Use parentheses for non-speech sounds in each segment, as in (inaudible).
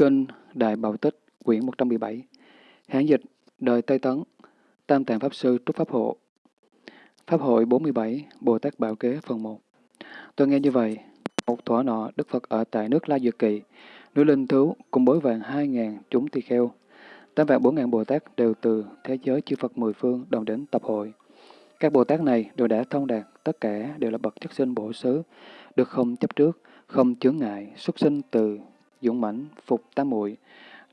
Kinh Đại Bảo Tích, quyển 117, Hán dịch, đời Tây Tấn, Tam Tạng Pháp Sư Trúc Pháp Hộ. Pháp hội 47, Bồ Tát Bảo Kế phần 1. Tôi nghe như vậy, một thỏa nọ, Đức Phật ở tại nước La Dược Kỳ, núi Linh Thú cùng bối vàng hai ngàn chúng tỳ kheo. Tám vạn bốn ngàn Bồ Tát đều từ thế giới chư Phật mười phương đồng đến tập hội. Các Bồ Tát này đều đã thông đạt, tất cả đều là bậc chất sinh bổ xứ, được không chấp trước, không chướng ngại, xuất sinh từ dũng mãnh, phục tam muội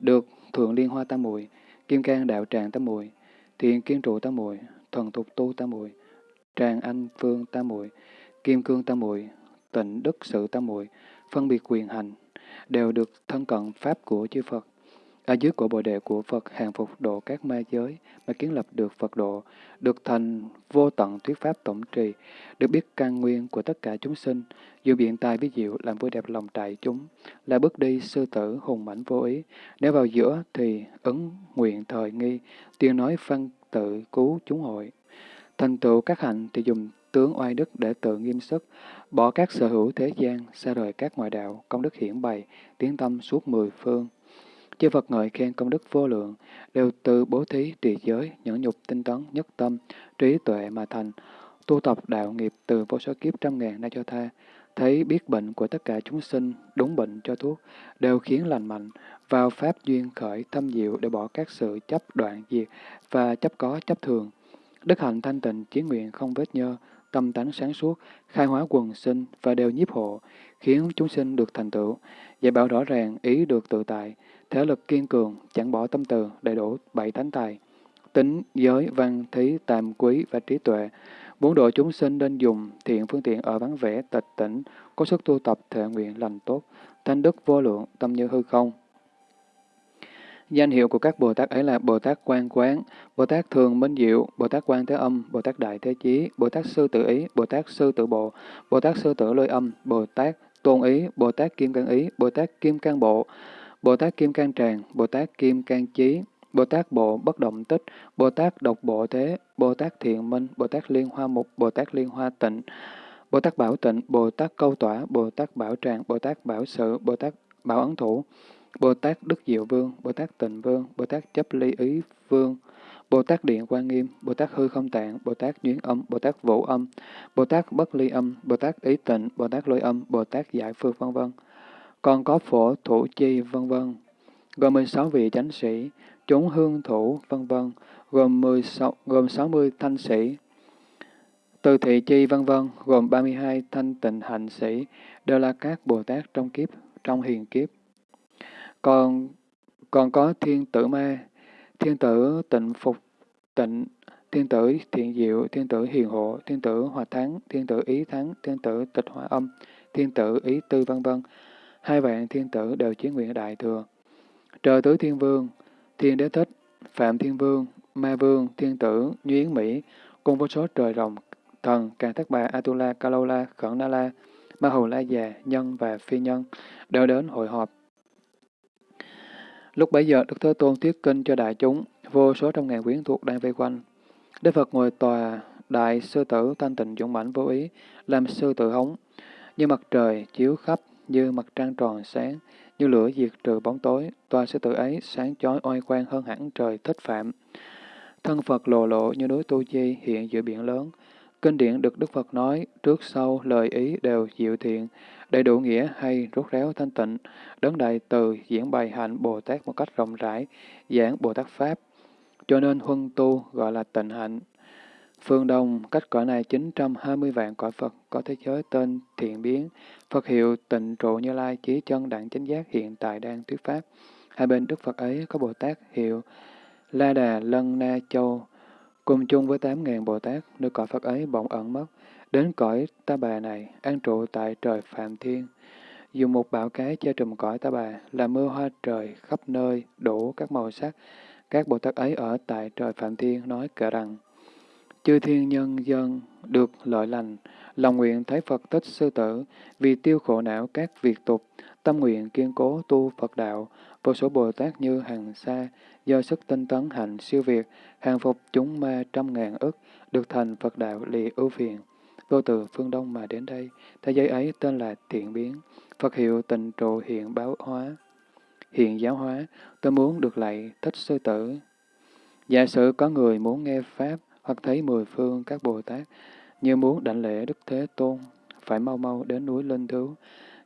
được thượng liên hoa tam muội kim cang đạo tràng tam muội thiện kiên trụ tam muội thuần thục tu tam muội tràng anh phương tam muội kim cương tam muội tịnh đức sự tam muội phân biệt quyền hành đều được thân cận pháp của chư Phật ở dưới của bồ đề của Phật hàng phục độ các ma giới mà kiến lập được Phật độ, được thành vô tận thuyết pháp tổng trì, được biết căn nguyên của tất cả chúng sinh, dù biện tài ví diệu làm vui đẹp lòng trại chúng, là bước đi sư tử hùng mãnh vô ý. Nếu vào giữa thì ứng nguyện thời nghi, tiếng nói phân tự cứu chúng hội. Thành tựu các hạnh thì dùng tướng oai đức để tự nghiêm sức, bỏ các sở hữu thế gian, xa rời các ngoại đạo, công đức hiển bày, tiến tâm suốt mười phương Chư Phật ngợi khen công đức vô lượng, đều từ bố thí, trì giới, nhẫn nhục, tinh tấn, nhất tâm, trí tuệ mà thành, tu tập đạo nghiệp từ vô số kiếp trăm ngàn nay cho tha, thấy biết bệnh của tất cả chúng sinh, đúng bệnh cho thuốc, đều khiến lành mạnh, vào pháp duyên khởi thâm diệu để bỏ các sự chấp đoạn diệt và chấp có chấp thường. Đức hạnh thanh tịnh, chí nguyện không vết nhơ, tâm tánh sáng suốt, khai hóa quần sinh và đều nhiếp hộ, khiến chúng sinh được thành tựu, dạy bảo rõ ràng, ý được tự tại, thể lực kiên cường, chẳng bỏ tâm từ, đầy đủ bảy thánh tài, tính, giới, văn, thí, tam quý và trí tuệ. Bốn độ chúng sinh nên dùng thiện phương tiện ở vắng vẻ, tịch tỉnh, có sức tu tập thể nguyện lành tốt, thanh đức vô lượng, tâm như hư không. Danh hiệu của các Bồ Tát ấy là Bồ Tát Quan Quán, Bồ Tát Thường Minh Diệu, Bồ Tát Quan Thế Âm, Bồ Tát Đại Thế Chí, Bồ Tát Sư Tự Ý, Bồ Tát Sư Tự Bộ, Bồ Tát Sư Tự Lôi Âm, Bồ Tát Tôn Ý, Bồ Tát Kim Cang Ý, Bồ Tát Kim Cang Bộ, Bồ Tát Kim Cang Tràng, Bồ Tát Kim Cang Chí, Bồ Tát Bộ Bất Động Tích, Bồ Tát Độc Bộ Thế, Bồ Tát Thiện Minh, Bồ Tát Liên Hoa Mục, Bồ Tát Liên Hoa Tịnh, Bồ Tát Bảo Tịnh, Bồ Tát Câu Tỏa, Bồ Tát Bảo Tràng, Bồ Tát Bảo Sự, Bồ Tát Bảo Ấn Thủ, Bồ Tát Đức Diệu Vương, Bồ Tát Tịnh Vương, Bồ Tát Chấp Ly Ý Vương, Bồ Tát Điện Quan Nghiêm, Bồ Tát Hư Không Tạng, Bồ Tát Duyên Âm, Bồ Tát Vũ Âm, Bồ Tát Bất Ly Âm, Bồ Tát Ý Tịnh, Bồ Tát Lôi Âm, Bồ Tát Giải Phương vân vân. Còn có Phổ Thủ Chi vân vân gồm 16 vị chánh sĩ, chúng hương thủ, vân vân, gồm 16, gồm 60 thanh sĩ, từ thị chi vân vân, gồm 32 thanh tịnh hạnh sĩ, đều là các Bồ Tát trong kiếp, trong hiền kiếp. Còn còn có thiên tử ma, thiên tử tịnh phục tịnh, thiên tử thiện diệu, thiên tử hiền hộ, thiên tử hòa thắng, thiên tử ý thắng, thiên tử tịch hòa âm, thiên tử ý tư vân vân. Hai vạn thiên tử đều chiến nguyện đại thừa. Trời tứ thiên vương, thiên đế thích, phạm thiên vương, ma vương, thiên tử, nhuyến mỹ, cùng vô số trời rồng, thần, càng thất bà, Atula, Kalola, Khẩn Na La, Ma Hầu La già, nhân và phi nhân, đều đến hội họp. Lúc bấy giờ, Đức Thế Tôn thuyết kinh cho đại chúng, vô số trong ngàn quyến thuộc đang vây quanh. Đức Phật ngồi tòa, đại sư tử thanh tịnh dũng mãnh vô ý, làm sư tử hống, như mặt trời chiếu khắp, như mặt trăng tròn sáng, như lửa diệt trừ bóng tối, tòa sư tử ấy sáng chói oai quang hơn hẳn trời thích phạm. Thân Phật lộ lộ như núi Tu Di hiện giữa biển lớn. Kinh điển được Đức Phật nói, trước sau lời ý đều diệu thiện, đầy đủ nghĩa hay rốt ráo thanh tịnh, đấng đại từ diễn bày hạnh Bồ Tát một cách rộng rãi, giảng Bồ Tát Pháp. Cho nên huân tu gọi là tịnh hạnh. Phương Đông, cách cõi này 920 vạn cõi Phật có thế giới tên thiện biến, Phật hiệu tịnh trụ như lai chí chân đẳng chánh giác hiện tại đang thuyết pháp. Hai bên Đức Phật ấy có Bồ Tát hiệu La Đà Lân Na Châu, cùng chung với 8.000 Bồ Tát, nơi cõi Phật ấy bỗng ẩn mất, đến cõi Ta Bà này, an trụ tại trời Phạm Thiên. Dùng một bảo cái che trùm cõi Ta Bà, là mưa hoa trời khắp nơi, đủ các màu sắc. Các Bồ Tát ấy ở tại trời Phạm Thiên nói kể rằng, Chư thiên nhân dân được lợi lành, lòng nguyện thấy Phật tích sư tử, vì tiêu khổ não các việc tục, tâm nguyện kiên cố tu Phật đạo, vô số Bồ Tát như hàng xa, do sức tinh tấn hạnh siêu việt, hàng phục chúng ma trăm ngàn ức, được thành Phật đạo lì ưu phiền. Vô từ phương Đông mà đến đây, thế giới ấy tên là Thiện Biến, Phật hiệu tịnh trụ hiện báo hóa. hiện giáo hóa, tôi muốn được lạy thích sư tử. Giả sử có người muốn nghe Pháp hoặc thấy mười phương các Bồ Tát, như muốn đảnh lễ Đức Thế Tôn, phải mau mau đến núi Linh Thú,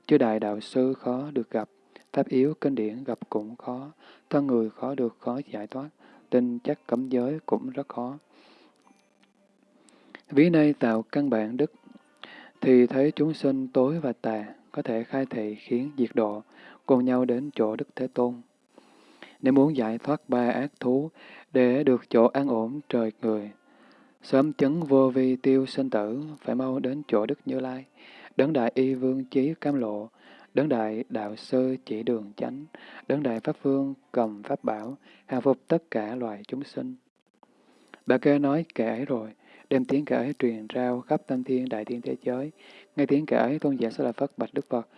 chứ đại đạo sư khó được gặp, pháp yếu kinh điển gặp cũng khó, thân người khó được khó giải thoát, tin chắc cấm giới cũng rất khó. Ví nay tạo căn bản đức, thì thấy chúng sinh tối và tà, có thể khai thị khiến diệt độ, cùng nhau đến chỗ Đức Thế Tôn. Nếu muốn giải thoát ba ác thú, để được chỗ an ổn trời người, sớm chấn vô vi tiêu sinh tử, phải mau đến chỗ Đức Như Lai, đấng đại y vương chí cam lộ, đấng đại đạo sư chỉ đường chánh, đấng đại pháp vương cầm pháp bảo, hàng phục tất cả loài chúng sinh. Bà kê nói kể ấy rồi, đem tiếng kể ấy truyền rao khắp tam thiên đại thiên thế giới. Nghe tiếng kể ấy, tôn giả sẽ là Phật bạch Đức Phật.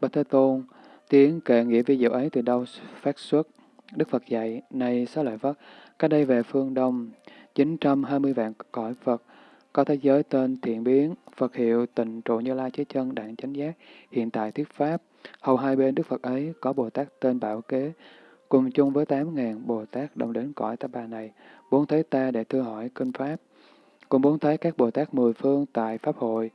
Bạch Thế Tôn, tiếng kể nghĩa vi diệu ấy từ đâu phát xuất? Đức Phật dạy, này xá lợi Phật, cách đây về phương Đông, 920 vạn cõi Phật, có thế giới tên thiện biến, Phật hiệu tịnh trụ như lai chế chân đạn chánh giác, hiện tại thuyết pháp. Hầu hai bên Đức Phật ấy có Bồ Tát tên Bảo Kế, cùng chung với tám ngàn Bồ Tát đồng đến cõi ta bà này, bốn thấy ta để thưa hỏi kinh pháp. Cùng bốn thấy các Bồ Tát mười phương tại Pháp hội,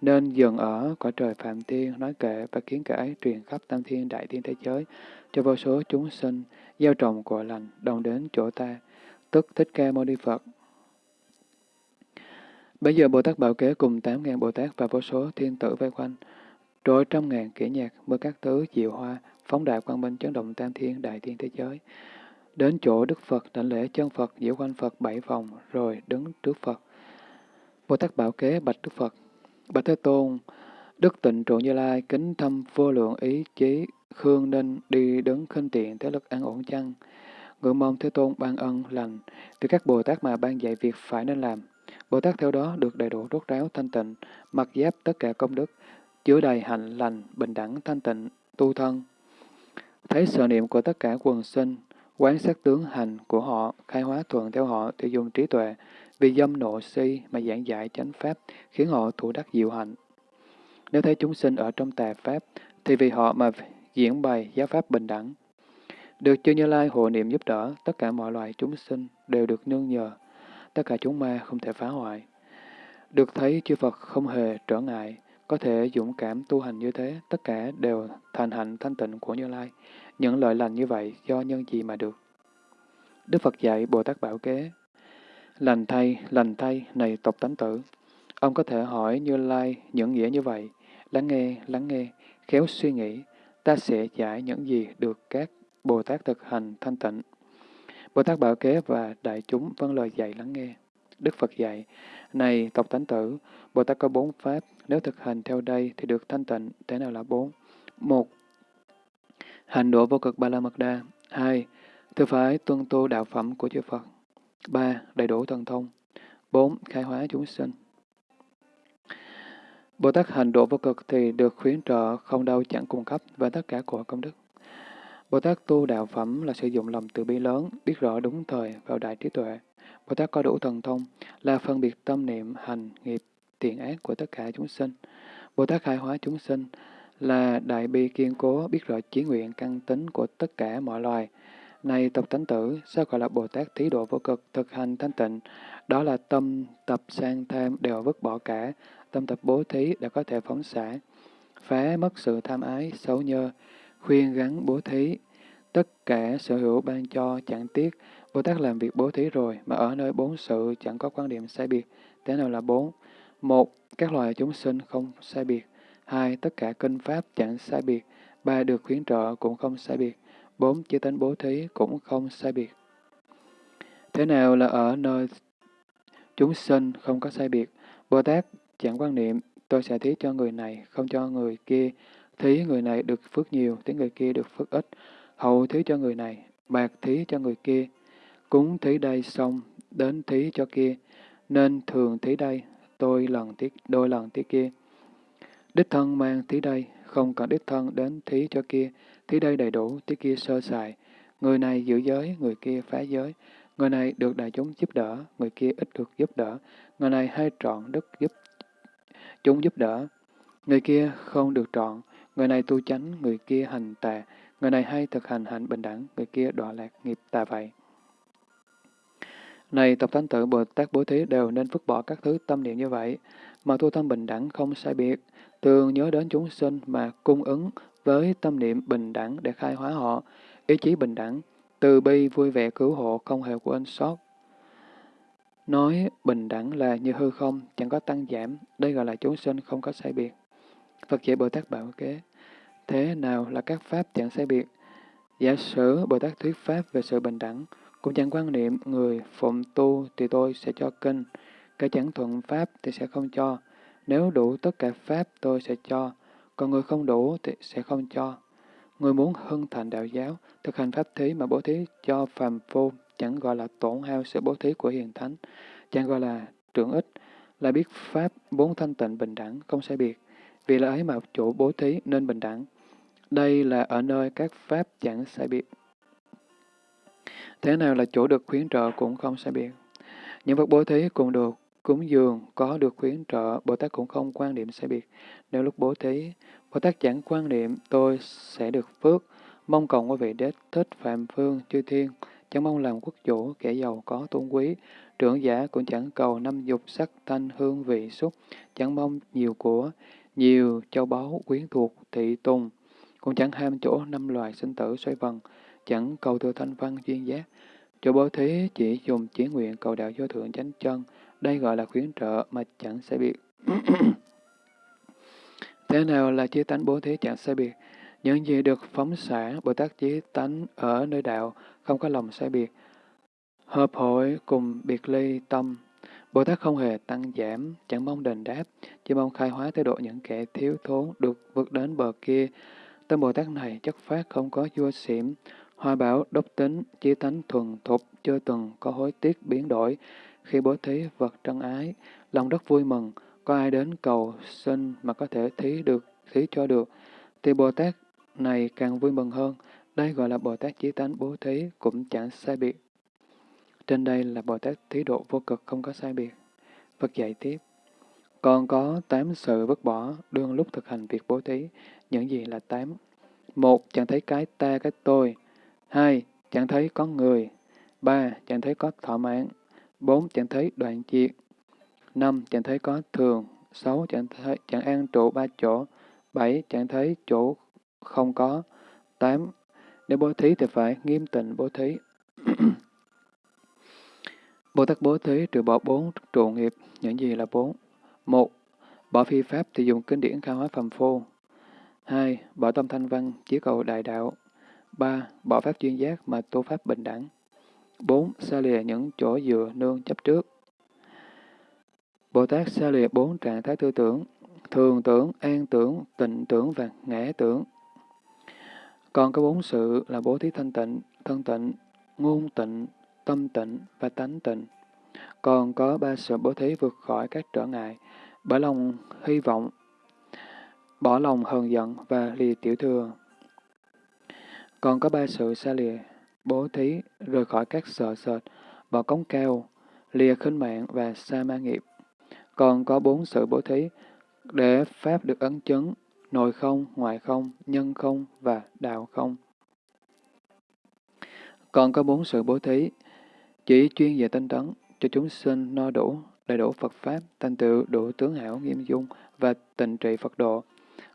nên dừng ở cõi trời Phạm Thiên, nói kệ và kiến kệ ấy truyền khắp tam thiên đại thiên thế giới, cho vô số chúng sinh, gieo trồng của lành, đồng đến chỗ ta, tức Thích Ca Mâu Ni Phật. Bây giờ Bồ Tát Bảo Kế cùng tám ngàn Bồ Tát và vô số thiên tử vây quanh, rồi trăm ngàn kỹ nhạc, mưa các tứ diệu hoa, phóng đại quang minh chấn động tam thiên đại thiên thế giới. Đến chỗ Đức Phật đảnh lễ chân Phật diễu quanh Phật bảy vòng, rồi đứng trước Phật. Bồ Tát Bảo Kế bạch Đức Phật, Bạch Thế Tôn, Đức Tịnh Trụ Như Lai kính thâm vô lượng ý chí, khương nên đi đứng khinh tiện thế lực an ổn chăng? Ngưỡng mong Thế Tôn ban ân lành, từ các Bồ Tát mà ban dạy việc phải nên làm. Bồ Tát theo đó được đầy đủ rốt ráo thanh tịnh, mặc giáp tất cả công đức, chứa đầy hạnh lành, bình đẳng thanh tịnh, tu thân. Thấy sợ niệm của tất cả quần sinh, quán sát tướng hành của họ, khai hóa thuận theo họ thì dùng trí tuệ, vì dâm nộ si mà giảng giải chánh pháp, khiến họ thủ đắc diệu hạnh. Nếu thấy chúng sinh ở trong tà pháp, thì vì họ mà diễn bày giáo pháp bình đẳng. Được chư Như Lai hộ niệm giúp đỡ, tất cả mọi loài chúng sinh đều được nương nhờ, tất cả chúng ma không thể phá hoại. Được thấy chư Phật không hề trở ngại, có thể dũng cảm tu hành như thế, tất cả đều thành hạnh thanh tịnh của Như Lai. Những lợi lành như vậy do nhân gì mà được? Đức Phật dạy Bồ Tát Bảo Kế, Lành thay, lành thay, này tộc tánh tử. Ông có thể hỏi Như Lai những nghĩa như vậy. Lắng nghe, lắng nghe, khéo suy nghĩ, ta sẽ giải những gì được các Bồ Tát thực hành thanh tịnh. Bồ Tát Bảo Kế và đại chúng vâng lời dạy lắng nghe. Đức Phật dạy, này tộc tánh tử, Bồ Tát có bốn pháp, nếu thực hành theo đây thì được thanh tịnh, thế nào là bốn? Một, hành độ vô cực ba la mật đa. Hai, thư phải tuân tu đạo phẩm của chư Phật. ba, Đầy đủ thần thông bốn, Khai hóa chúng sinh Bồ Tát hành độ vô cực thì được khuyến trợ không đau chẳng cung cấp và tất cả của công đức. Bồ Tát tu đạo phẩm là sử dụng lòng từ bi lớn, biết rõ đúng thời vào đại trí tuệ. Bồ Tát có đủ thần thông là phân biệt tâm niệm, hành, nghiệp, tiền ác của tất cả chúng sinh. Bồ Tát khai hóa chúng sinh là đại bi kiên cố biết rõ chí nguyện căn tính của tất cả mọi loài, này tộc tánh tử, sao gọi là Bồ Tát thí độ vô cực, thực hành thanh tịnh? Đó là tâm tập sang tham đều vứt bỏ cả, tâm tập bố thí đã có thể phóng xả, phá mất sự tham ái, xấu nhơ, khuyên gắn bố thí. Tất cả sở hữu ban cho chẳng tiếc, Bồ Tát làm việc bố thí rồi, mà ở nơi bốn sự chẳng có quan điểm sai biệt. Thế nào là bốn? Một, các loài chúng sinh không sai biệt. Hai, tất cả kinh pháp chẳng sai biệt. Ba, được khuyến trợ cũng không sai biệt bốn chư tánh bố thí cũng không sai biệt. Thế nào là ở nơi chúng sinh không có sai biệt? Bồ Tát chẳng quan niệm, tôi sẽ thí cho người này, không cho người kia. Thí người này được phước nhiều, thí người kia được phước ít. Hậu thí cho người này, bạc thí cho người kia. Cúng thí đây xong, đến thí cho kia. Nên thường thí đây, tôi lần thí, đôi lần thí kia. Đích thân mang thí đây, không cần đích thân đến thí cho kia. thí đây đầy đủ, thí kia sơ sài. Người này giữ giới, người kia phá giới. Người này được đại chúng giúp đỡ, người kia ít được giúp đỡ. Người này hay trọn đức giúp chúng giúp đỡ. Người kia không được trọn, người này tu chánh, người kia hành tà. Người này hay thực hành hạnh bình đẳng, người kia đọa lạc nghiệp tà vậy. Này tập thánh tử Bồ Tát Bố Thí đều nên vứt bỏ các thứ tâm niệm như vậy, mà tu tâm bình đẳng không sai biệt, thường nhớ đến chúng sinh mà cung ứng với tâm niệm bình đẳng để khai hóa họ, ý chí bình đẳng, từ bi vui vẻ cứu hộ không hề quên sót. Nói bình đẳng là như hư không, chẳng có tăng giảm, đây gọi là chúng sinh không có sai biệt. Phật dạy Bồ Tát bảo kế, thế nào là các pháp chẳng sai biệt? Giả sử Bồ Tát thuyết pháp về sự bình đẳng, cũng chẳng quan niệm người phụng tu thì tôi sẽ cho kinh, cái chẳng thuận pháp thì sẽ không cho. Nếu đủ tất cả pháp tôi sẽ cho, còn người không đủ thì sẽ không cho. Người muốn hưng thành đạo giáo, thực hành pháp thí mà bố thí cho phàm phu chẳng gọi là tổn hao sự bố thí của hiền thánh, chẳng gọi là trưởng ích, là biết pháp bốn thanh tịnh bình đẳng, không sai biệt. Vì là ấy mà chủ bố thí nên bình đẳng. Đây là ở nơi các pháp chẳng sai biệt. Thế nào là chỗ được khuyến trợ cũng không sai biệt. Những vật bố thí cũng được cúng dường có được khuyến trợ, Bồ Tát cũng không quan niệm sai biệt. Nếu lúc bố thí, Bồ Tát chẳng quan niệm tôi sẽ được phước, mong cầu quý vị đế thích phạm phương chư thiên, chẳng mong làm quốc chủ, kẻ giàu có tôn quý, trưởng giả cũng chẳng cầu năm dục sắc thanh hương vị xúc, chẳng mong nhiều của, nhiều châu báu quyến thuộc thị tùng, cũng chẳng ham chỗ năm loài sinh tử xoay vần, chẳng cầu thừa thanh văn duyên giác. Chỗ bố thí chỉ dùng chỉ nguyện cầu đạo vô thượng chánh chân, đây gọi là khuyến trợ mà chẳng sai biệt. (coughs) Thế nào là chí tánh bố thí chẳng sai biệt? Những gì được phóng xả, Bồ Tát chí tánh ở nơi đạo, không có lòng sai biệt. Hợp hội cùng biệt ly tâm, Bồ Tát không hề tăng giảm, chẳng mong đền đáp, chỉ mong khai hóa thái độ những kẻ thiếu thốn được vượt đến bờ kia. Tâm Bồ Tát này chất phát không có vua xỉm, hoa bảo đốc tính, chí tánh thuần thục, chưa từng có hối tiếc biến đổi, khi bố thí vật trân ái, lòng rất vui mừng, có ai đến cầu xin mà có thể thí được, thí cho được, thì Bồ Tát này càng vui mừng hơn. Đây gọi là Bồ Tát chí tánh bố thí cũng chẳng sai biệt. Trên đây là Bồ Tát thí độ vô cực không có sai biệt. Phật dạy tiếp. Còn có tám sự vứt bỏ đương lúc thực hành việc bố thí. Những gì là tám? Một, chẳng thấy cái ta, cái tôi. Hai, chẳng thấy có người. Ba, chẳng thấy có thọ mạng. bốn Chẳng thấy đoạn diệt. năm Chẳng thấy có thường. sáu Chẳng, thấy, chẳng an trụ ba chỗ. bảy Chẳng thấy chỗ không có. tám Nếu bố thí thì phải nghiêm tịnh bố thí. (clears throat) Bồ Tát bố thí trừ bỏ bốn trụ nghiệp. Những gì là bốn? một Bỏ phi pháp thì dùng kinh điển khai hóa phàm phu. 2. Bỏ tâm thanh văn, chỉ cầu đại đạo. 3. Bỏ pháp chuyên giác mà tu pháp bình đẳng. 4. Xa lìa những chỗ dựa nương chấp trước. Bồ Tát xa lìa bốn trạng thái tư tưởng, thường tưởng, an tưởng, tịnh tưởng và ngã tưởng. Còn có bốn sự là bố thí thanh tịnh, thân tịnh, ngôn tịnh, tâm tịnh và tánh tịnh. Còn có ba sự bố thí vượt khỏi các trở ngại, bởi lòng hy vọng, bỏ lòng hờn giận và lìa tiểu thừa. Còn có ba sự xa lìa bố thí, rời khỏi các sợ sệt, bỏ cống cao, lìa khinh mạng và sa ma nghiệp. Còn có bốn sự bố thí, để Pháp được ấn chứng, nội không, ngoại không, nhân không và đạo không. Còn có bốn sự bố thí, chỉ chuyên về tinh tấn, cho chúng sinh no đủ, đầy đủ Phật Pháp, thành tựu đủ tướng hảo nghiêm dung và tình trị Phật độ.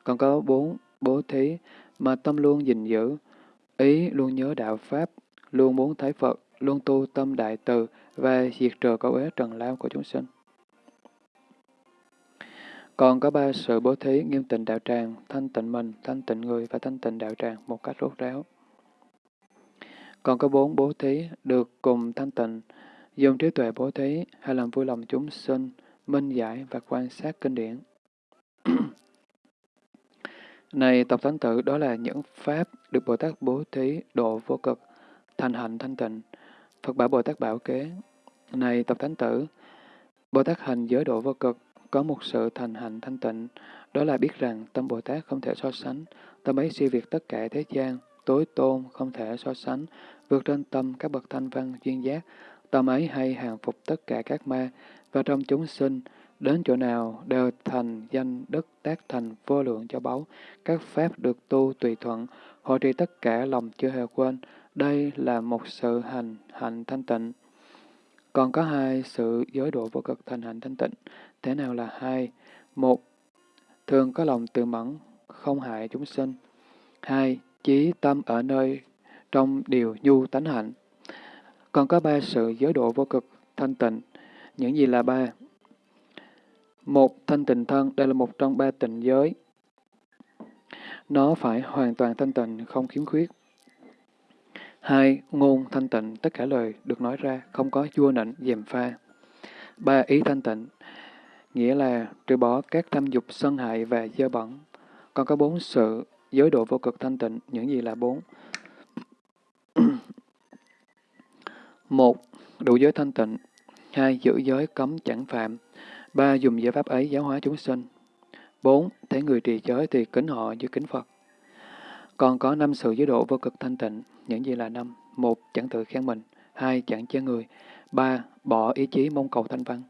Còn có bốn bố thí mà tâm luôn gìn giữ, ý luôn nhớ đạo Pháp, luôn muốn thấy Phật, luôn tu tâm đại từ và diệt trừ cấu ế trần lao của chúng sinh. Còn có ba sự bố thí nghiêm tịnh đạo tràng, thanh tịnh mình, thanh tịnh người và thanh tịnh đạo tràng một cách rốt ráo. Còn có bốn bố thí được cùng thanh tịnh, dùng trí tuệ bố thí hay làm vui lòng chúng sinh, minh giải và quan sát kinh điển. Này Tộc Thánh Tử, đó là những pháp được Bồ Tát bố thí độ vô cực, thành hạnh thanh tịnh. Phật bảo Bồ Tát bảo kế, này tập thánh tử, Bồ Tát hành giới độ vô cực, có một sự thành hạnh thanh tịnh, đó là biết rằng tâm Bồ Tát không thể so sánh, tâm ấy siêu việt tất cả thế gian, tối tôn không thể so sánh, vượt trên tâm các bậc thanh văn duyên giác, tâm ấy hay hàng phục tất cả các ma, và trong chúng sinh, đến chỗ nào đều thành danh đức tác thành vô lượng cho báu, các pháp được tu tùy thuận, hội trì tất cả lòng chưa hề quên. Đây là một sự hành hạnh thanh tịnh. Còn có hai sự giới độ vô cực thành hạnh thanh tịnh. Thế nào là hai? Một, thường có lòng từ mẫn, không hại chúng sinh. Hai, chí tâm ở nơi trong điều nhu tánh hạnh. Còn có ba sự giới độ vô cực thanh tịnh. Những gì là ba? Một, thanh tịnh thân, đây là một trong ba tịnh giới. Nó phải hoàn toàn thanh tịnh, không khiếm khuyết. Hai, ngôn thanh tịnh, tất cả lời được nói ra, không có chua nịnh, dèm pha. Ba, ý thanh tịnh, nghĩa là trừ bỏ các tham dục sân hại và dơ bẩn. Còn có bốn sự giới độ vô cực thanh tịnh, những gì là bốn? Một, đủ giới thanh tịnh. Hai, giữ giới cấm chẳng phạm. Ba, dùng giải pháp ấy giáo hóa chúng sinh. Bốn, thấy người trì giới thì kính họ như kính Phật. Còn có năm sự giới độ vô cực thanh tịnh, những gì là năm? Một, chẳng tự khen mình. Hai, chẳng chê người. Ba, bỏ ý chí mong cầu thanh văn.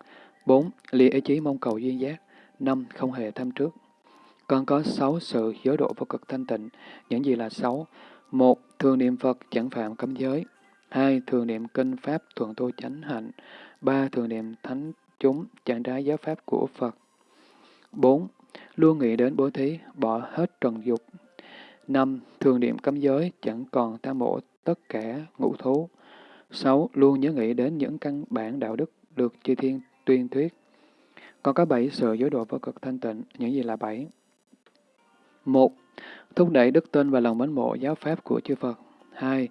Bốn, lìa ý chí mong cầu duyên giác. Năm, không hề tham trước. Còn có sáu sự giới độ vô cực thanh tịnh, những gì là sáu? Một, thường niệm Phật chẳng phạm cấm giới. Hai, thường niệm kinh pháp thuận tu chánh hạnh. Ba, thường niệm thánh chúng chẳng trái giáo pháp của Phật. Bốn, luôn nghĩ đến bố thí, bỏ hết trần dục. Năm, thường niệm cấm giới, chẳng còn tam mộ tất cả ngũ thú. Sáu, luôn nhớ nghĩ đến những căn bản đạo đức được chư thiên tuyên thuyết. Còn có bảy sự giới độ vô cực thanh tịnh, những gì là bảy? Một, thúc đẩy đức tin và lòng mến mộ giáo pháp của chư Phật. Hai,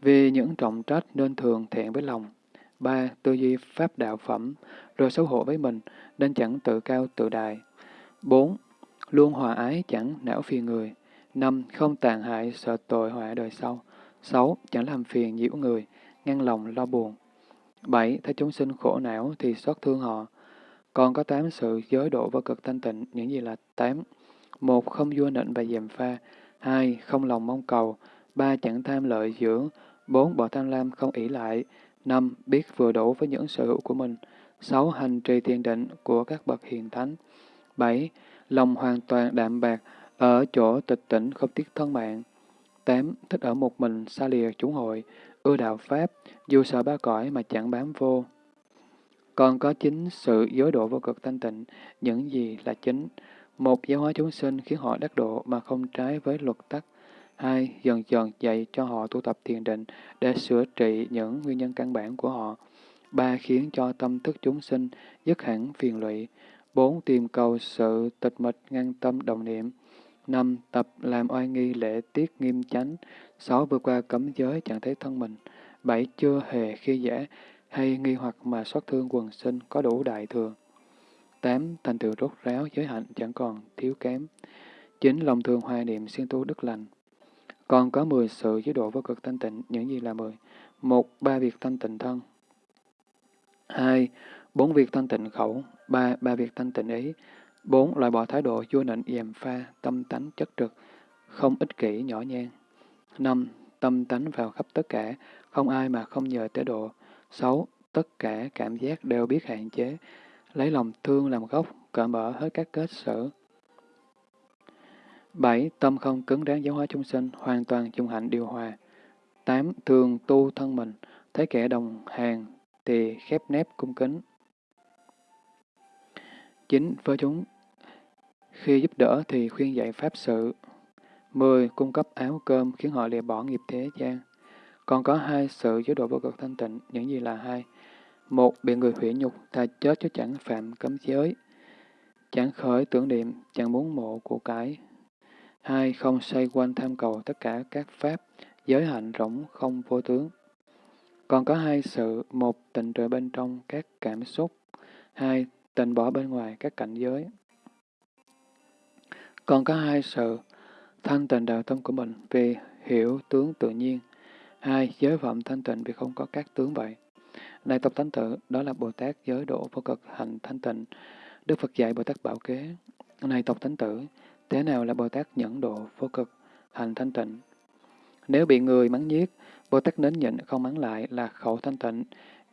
vì những trọng trách nên thường thẹn với lòng. Ba, tư duy pháp đạo phẩm, rồi xấu hổ với mình, nên chẳng tự cao tự đại. Bốn, luôn hòa ái chẳng não phiền người. Năm, không tàn hại sợ tội họa đời sau. Sáu, chẳng làm phiền nhiễu người, ngăn lòng lo buồn. Bảy, thấy chúng sinh khổ não thì xót thương họ. Còn có tám sự giới độ vô cực thanh tịnh, những gì là tám? Một, không vua nịnh và dèm pha. Hai, không lòng mong cầu. Ba, chẳng tham lợi dưỡng. Bốn, bỏ tham lam không ỷ lại. Năm, biết vừa đủ với những sở hữu của mình. Sáu, hành trì thiền định của các bậc hiền thánh. Bảy, lòng hoàn toàn đạm bạc, ở chỗ tịch tỉnh không tiếc thân mạng. Tám, thích ở một mình, xa lìa chúng hội, ưa đạo Pháp, dù sợ ba cõi mà chẳng bám vô. Còn có chính sự giới độ vô cực thanh tịnh, những gì là chính. Một, giáo hóa chúng sinh khiến họ đắc độ mà không trái với luật tắc. Hai, dần dần dạy cho họ tu tập thiền định để sửa trị những nguyên nhân căn bản của họ. Ba, khiến cho tâm thức chúng sinh dứt hẳn phiền lụy. Bốn, tìm cầu sự tịch mịch ngăn tâm đồng niệm. Năm, tập làm oai nghi lễ tiết nghiêm chánh. Sáu, vượt qua cấm giới chẳng thấy thân mình. Bảy, chưa hề khi dễ hay nghi hoặc mà xót thương quần sinh có đủ đại thường. Tám, thành tựu rốt ráo giới hạnh chẳng còn thiếu kém. Chín, lòng thường hoài niệm siêng tu đức lành. Còn có mười sự chế độ vô cực thanh tịnh, những gì là mười? Một, ba việc thanh tịnh thân. Hai, bốn việc thanh tịnh khẩu. Ba, ba việc thanh tịnh ý. Bốn, loại bỏ thái độ vua nịnh dèm pha, tâm tánh chất trực, không ích kỷ nhỏ nhen. Năm, tâm tánh vào khắp tất cả, không ai mà không nhờ tế độ. Sáu, tất cả cảm giác đều biết hạn chế, lấy lòng thương làm gốc, cởi mở hết các kết sở. Bảy, tâm không cứng đáng giáo hóa chúng sinh, hoàn toàn trung hạnh điều hòa. Tám, thường tu thân mình, thấy kẻ đồng hàng thì khép nép cung kính. Chín, với chúng khi giúp đỡ thì khuyên dạy pháp sự. 10. Cung cấp áo cơm khiến họ lìa bỏ nghiệp thế gian. Còn có hai sự chế độ vô cực thanh tịnh, những gì là hai? Một, bị người hủy nhục, ta chết chứ chẳng phạm cấm giới. Chẳng khởi tưởng niệm, chẳng muốn mộ của cái. Hai, không xoay quanh tham cầu tất cả các pháp, giới hạnh rỗng không vô tướng. Còn có hai sự, một tịnh trời bên trong các cảm xúc, hai tịnh bỏ bên ngoài các cảnh giới. Còn có hai sự, thanh tịnh đạo tâm của mình vì hiểu tướng tự nhiên. Hai, giới phẩm thanh tịnh vì không có các tướng vậy. Này tộc thánh tử, đó là Bồ Tát giới độ vô cực hành thanh tịnh. Đức Phật dạy Bồ Tát bảo kế. Này tộc thánh tử, thế nào là Bồ Tát nhẫn độ vô cực hành thanh tịnh? Nếu bị người mắng giết, Bồ Tát nến nhịn không mắng lại là khẩu thanh tịnh.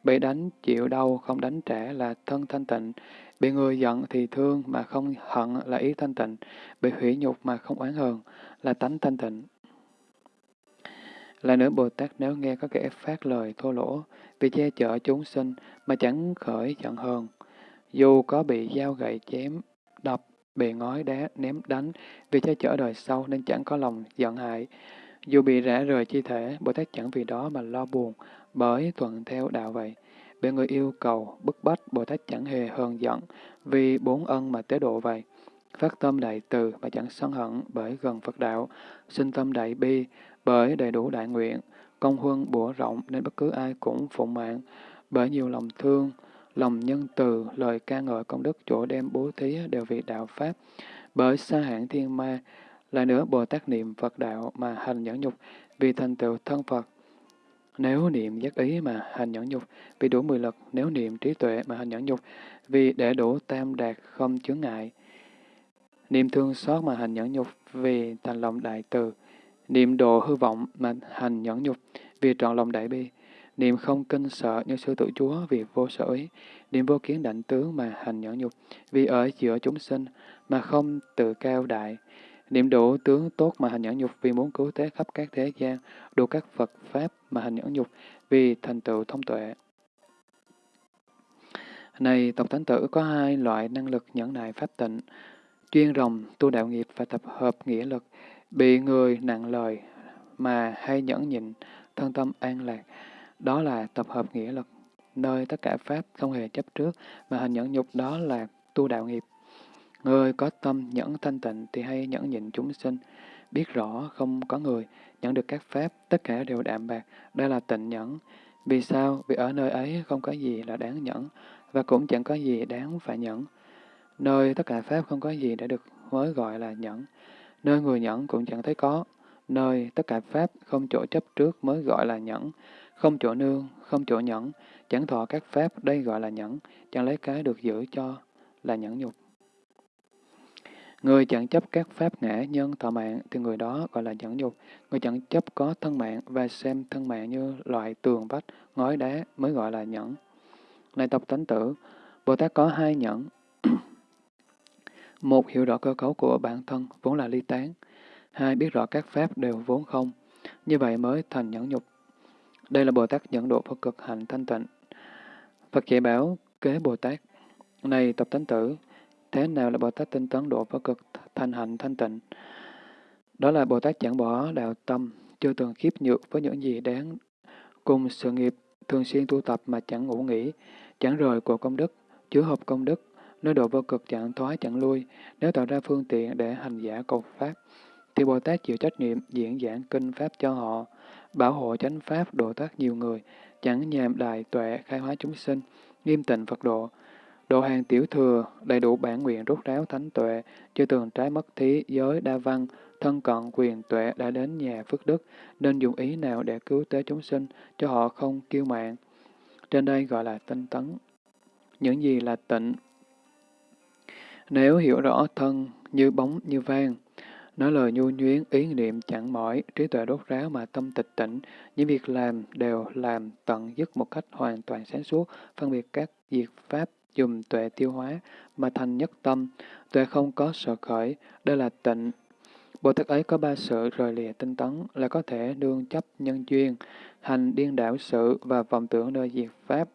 Bị đánh chịu đau không đánh trả là thân thanh tịnh. Bị người giận thì thương mà không hận là ý thanh tịnh. Bị hủy nhục mà không oán hờn là tánh thanh tịnh. Là nữa Bồ Tát nếu nghe có kẻ phát lời thô lỗ, vì che chở chúng sinh mà chẳng khởi giận hờn, dù có bị dao gậy chém, đập, bị ngói đá, ném đánh, vì che chở đời sau nên chẳng có lòng giận hại. Dù bị rã rời chi thể, Bồ Tát chẳng vì đó mà lo buồn, bởi thuận theo đạo vậy. Bị người yêu cầu, bức bách, Bồ Tát chẳng hề hờn giận, vì bốn ân mà tế độ vậy. Phát tâm đại từ mà chẳng sân hận bởi gần Phật đạo, sinh tâm đại bi bởi đầy đủ đại nguyện, công huân bủa rộng nên bất cứ ai cũng phụng mạng, bởi nhiều lòng thương, lòng nhân từ, lời ca ngợi công đức chỗ đem bố thí đều vì đạo Pháp, bởi xa hãng thiên ma, là nữa Bồ Tát niệm Phật đạo mà hành nhẫn nhục vì thành tựu thân Phật. Nếu niệm giác ý mà hành nhẫn nhục vì đủ mười lực, nếu niệm trí tuệ mà hành nhẫn nhục vì để đủ tam đạt không chướng ngại. Niệm thương xót mà hành nhẫn nhục vì thành lòng đại từ. Niệm độ hư vọng mà hành nhẫn nhục vì trọn lòng đại bi. Niệm không kinh sợ như sư tử chúa vì vô sở ý. Niệm vô kiến đảnh tướng mà hành nhẫn nhục vì ở giữa chúng sinh mà không tự cao đại. Niệm đủ tướng tốt mà hành nhẫn nhục vì muốn cứu thế khắp các thế gian, đủ các Phật Pháp mà hành nhẫn nhục vì thành tựu thông tuệ. Này, tộc thánh tử có hai loại năng lực nhẫn nại pháp tịnh, chuyên rồng, tu đạo nghiệp và tập hợp nghĩa lực, bị người nặng lời mà hay nhẫn nhịn, thân tâm an lạc. Đó là tập hợp nghĩa lực, nơi tất cả Pháp không hề chấp trước, mà hành nhẫn nhục đó là tu đạo nghiệp. Người có tâm nhẫn thanh tịnh thì hay nhẫn nhịn chúng sinh, biết rõ không có người nhận được các pháp, tất cả đều đạm bạc, đây là tịnh nhẫn. Vì sao? Vì ở nơi ấy không có gì là đáng nhẫn, và cũng chẳng có gì đáng phải nhẫn. Nơi tất cả pháp không có gì để được mới gọi là nhẫn. Nơi người nhẫn cũng chẳng thấy có. Nơi tất cả pháp không chỗ chấp trước mới gọi là nhẫn. Không chỗ nương, không chỗ nhẫn, chẳng thọ các pháp, đây gọi là nhẫn, chẳng lấy cái được giữ cho là nhẫn nhục. Người chẳng chấp các pháp ngã nhân thọ mạng thì người đó gọi là nhẫn nhục. Người chẳng chấp có thân mạng và xem thân mạng như loại tường vách, ngói đá mới gọi là nhẫn. Này tộc tánh tử, Bồ Tát có hai nhẫn. (clears throat) Một, hiểu rõ cơ cấu của bản thân, vốn là ly tán. Hai, biết rõ các pháp đều vốn không. Như vậy mới thành nhẫn nhục. Đây là Bồ Tát dẫn độ Phật cực hạnh thanh tịnh. Phật dạy bảo kế Bồ Tát. Này tập tánh tử, thế nào là Bồ Tát tinh tấn độ Phật cực thanh hạnh thanh tịnh? Đó là Bồ Tát chẳng bỏ đạo tâm, chưa từng khiếp nhược với những gì đáng cùng sự nghiệp, thường xuyên tu tập mà chẳng ngủ nghỉ, chẳng rời của công đức, chứa hợp công đức, nơi độ vô cực chẳng thoái chẳng lui, nếu tạo ra phương tiện để hành giả cầu Pháp, thì Bồ Tát chịu trách nhiệm diễn giảng kinh Pháp cho họ, bảo hộ chánh Pháp độ thoát nhiều người, chẳng nhàm đại tuệ khai hóa chúng sinh, nghiêm tịnh Phật độ. Độ hàng tiểu thừa, đầy đủ bản nguyện rút ráo thánh tuệ, chưa từng trái mất thí, giới đa văn, thân cận quyền tuệ đã đến nhà phước đức, nên dùng ý nào để cứu tế chúng sinh, cho họ không kiêu mạng. Trên đây gọi là tinh tấn. Những gì là tịnh? Nếu hiểu rõ thân như bóng như vang, nói lời nhu nhuyến, ý niệm chẳng mỏi, trí tuệ đốt ráo mà tâm tịch tỉnh, những việc làm đều làm tận dứt một cách hoàn toàn sáng suốt, phân biệt các diệt pháp, dùng tuệ tiêu hóa, mà thành nhất tâm, tuệ không có sợ khởi, đây là tịnh. Bồ Tát ấy có ba sự rời lìa tinh tấn là có thể đương chấp nhân duyên, hành điên đảo sự và vọng tưởng nơi diệt pháp.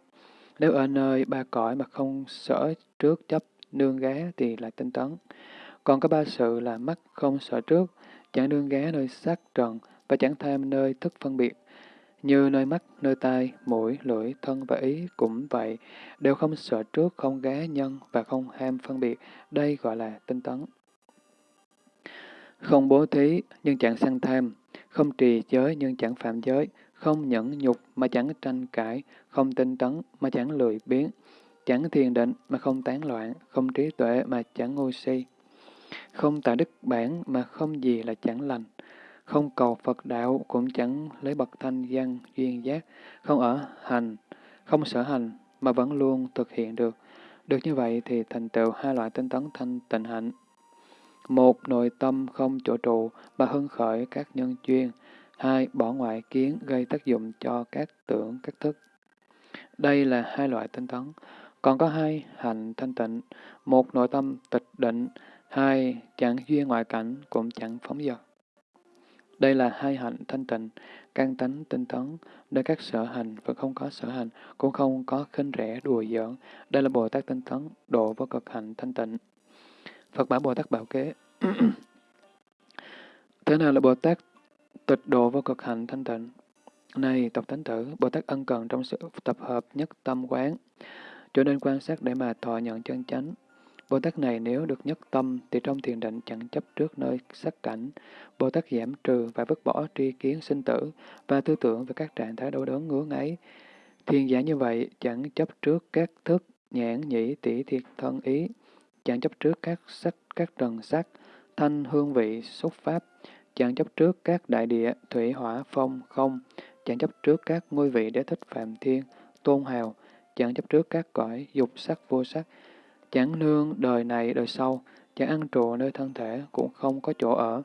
Nếu ở nơi ba cõi mà không sở trước chấp nương ghé thì là tinh tấn. Còn có ba sự là mắt không sợ trước, chẳng đương ghé nơi sắc trần và chẳng tham nơi thức phân biệt. Như nơi mắt, nơi tai, mũi, lưỡi, thân và ý cũng vậy, đều không sợ trước, không ghé nhân và không ham phân biệt. Đây gọi là tinh tấn. Không bố thí nhưng chẳng săn tham, không trì giới nhưng chẳng phạm giới, không nhẫn nhục mà chẳng tranh cãi, không tinh tấn mà chẳng lười biếng, chẳng thiền định mà không tán loạn, không trí tuệ mà chẳng ngu si, không tại đức bản mà không gì là chẳng lành, không cầu Phật đạo cũng chẳng lấy bậc thanh văn duyên giác, không ở hành, không sở hành mà vẫn luôn thực hiện được. Được như vậy thì thành tựu hai loại tinh tấn thanh tịnh hạnh. Một, nội tâm không chỗ trụ mà hưng khởi các nhân duyên. Hai, bỏ ngoại kiến gây tác dụng cho các tưởng, các thức. Đây là hai loại tinh tấn. Còn có hai hành thanh tịnh. Một, nội tâm tịch định. Hai, chẳng duyên ngoại cảnh cũng chẳng phóng dật. Đây là hai hạnh thanh tịnh, căn tánh tinh tấn, nơi các sở hành và không có sở hành, cũng không có khinh rẻ đùa giỡn. Đây là Bồ Tát tinh tấn, độ vô cực hạnh thanh tịnh. Phật bảo Bồ Tát bảo kế. (clears throat) Thế nào là Bồ Tát tịch độ vô cực hạnh thanh tịnh? Này, tộc thánh tử, Bồ Tát ân cần trong sự tập hợp nhất tâm quán, cho nên quan sát để mà thọ nhận chân chánh. Bồ Tát này nếu được nhất tâm thì trong thiền định chẳng chấp trước nơi sắc cảnh. Bồ Tát giảm trừ và vứt bỏ tri kiến sinh tử và tư tưởng về các trạng thái đau đớn ngứa ngáy. Thiền giả như vậy chẳng chấp trước các thức nhãn nhĩ tỷ thiệt thân ý, chẳng chấp trước các sắc các trần sắc, thanh hương vị xúc pháp, chẳng chấp trước các đại địa thủy hỏa phong không, chẳng chấp trước các ngôi vị đế thích phạm thiên, tôn hào, chẳng chấp trước các cõi dục sắc vô sắc, chẳng nương đời này đời sau, chẳng ăn trụ nơi thân thể cũng không có chỗ ở,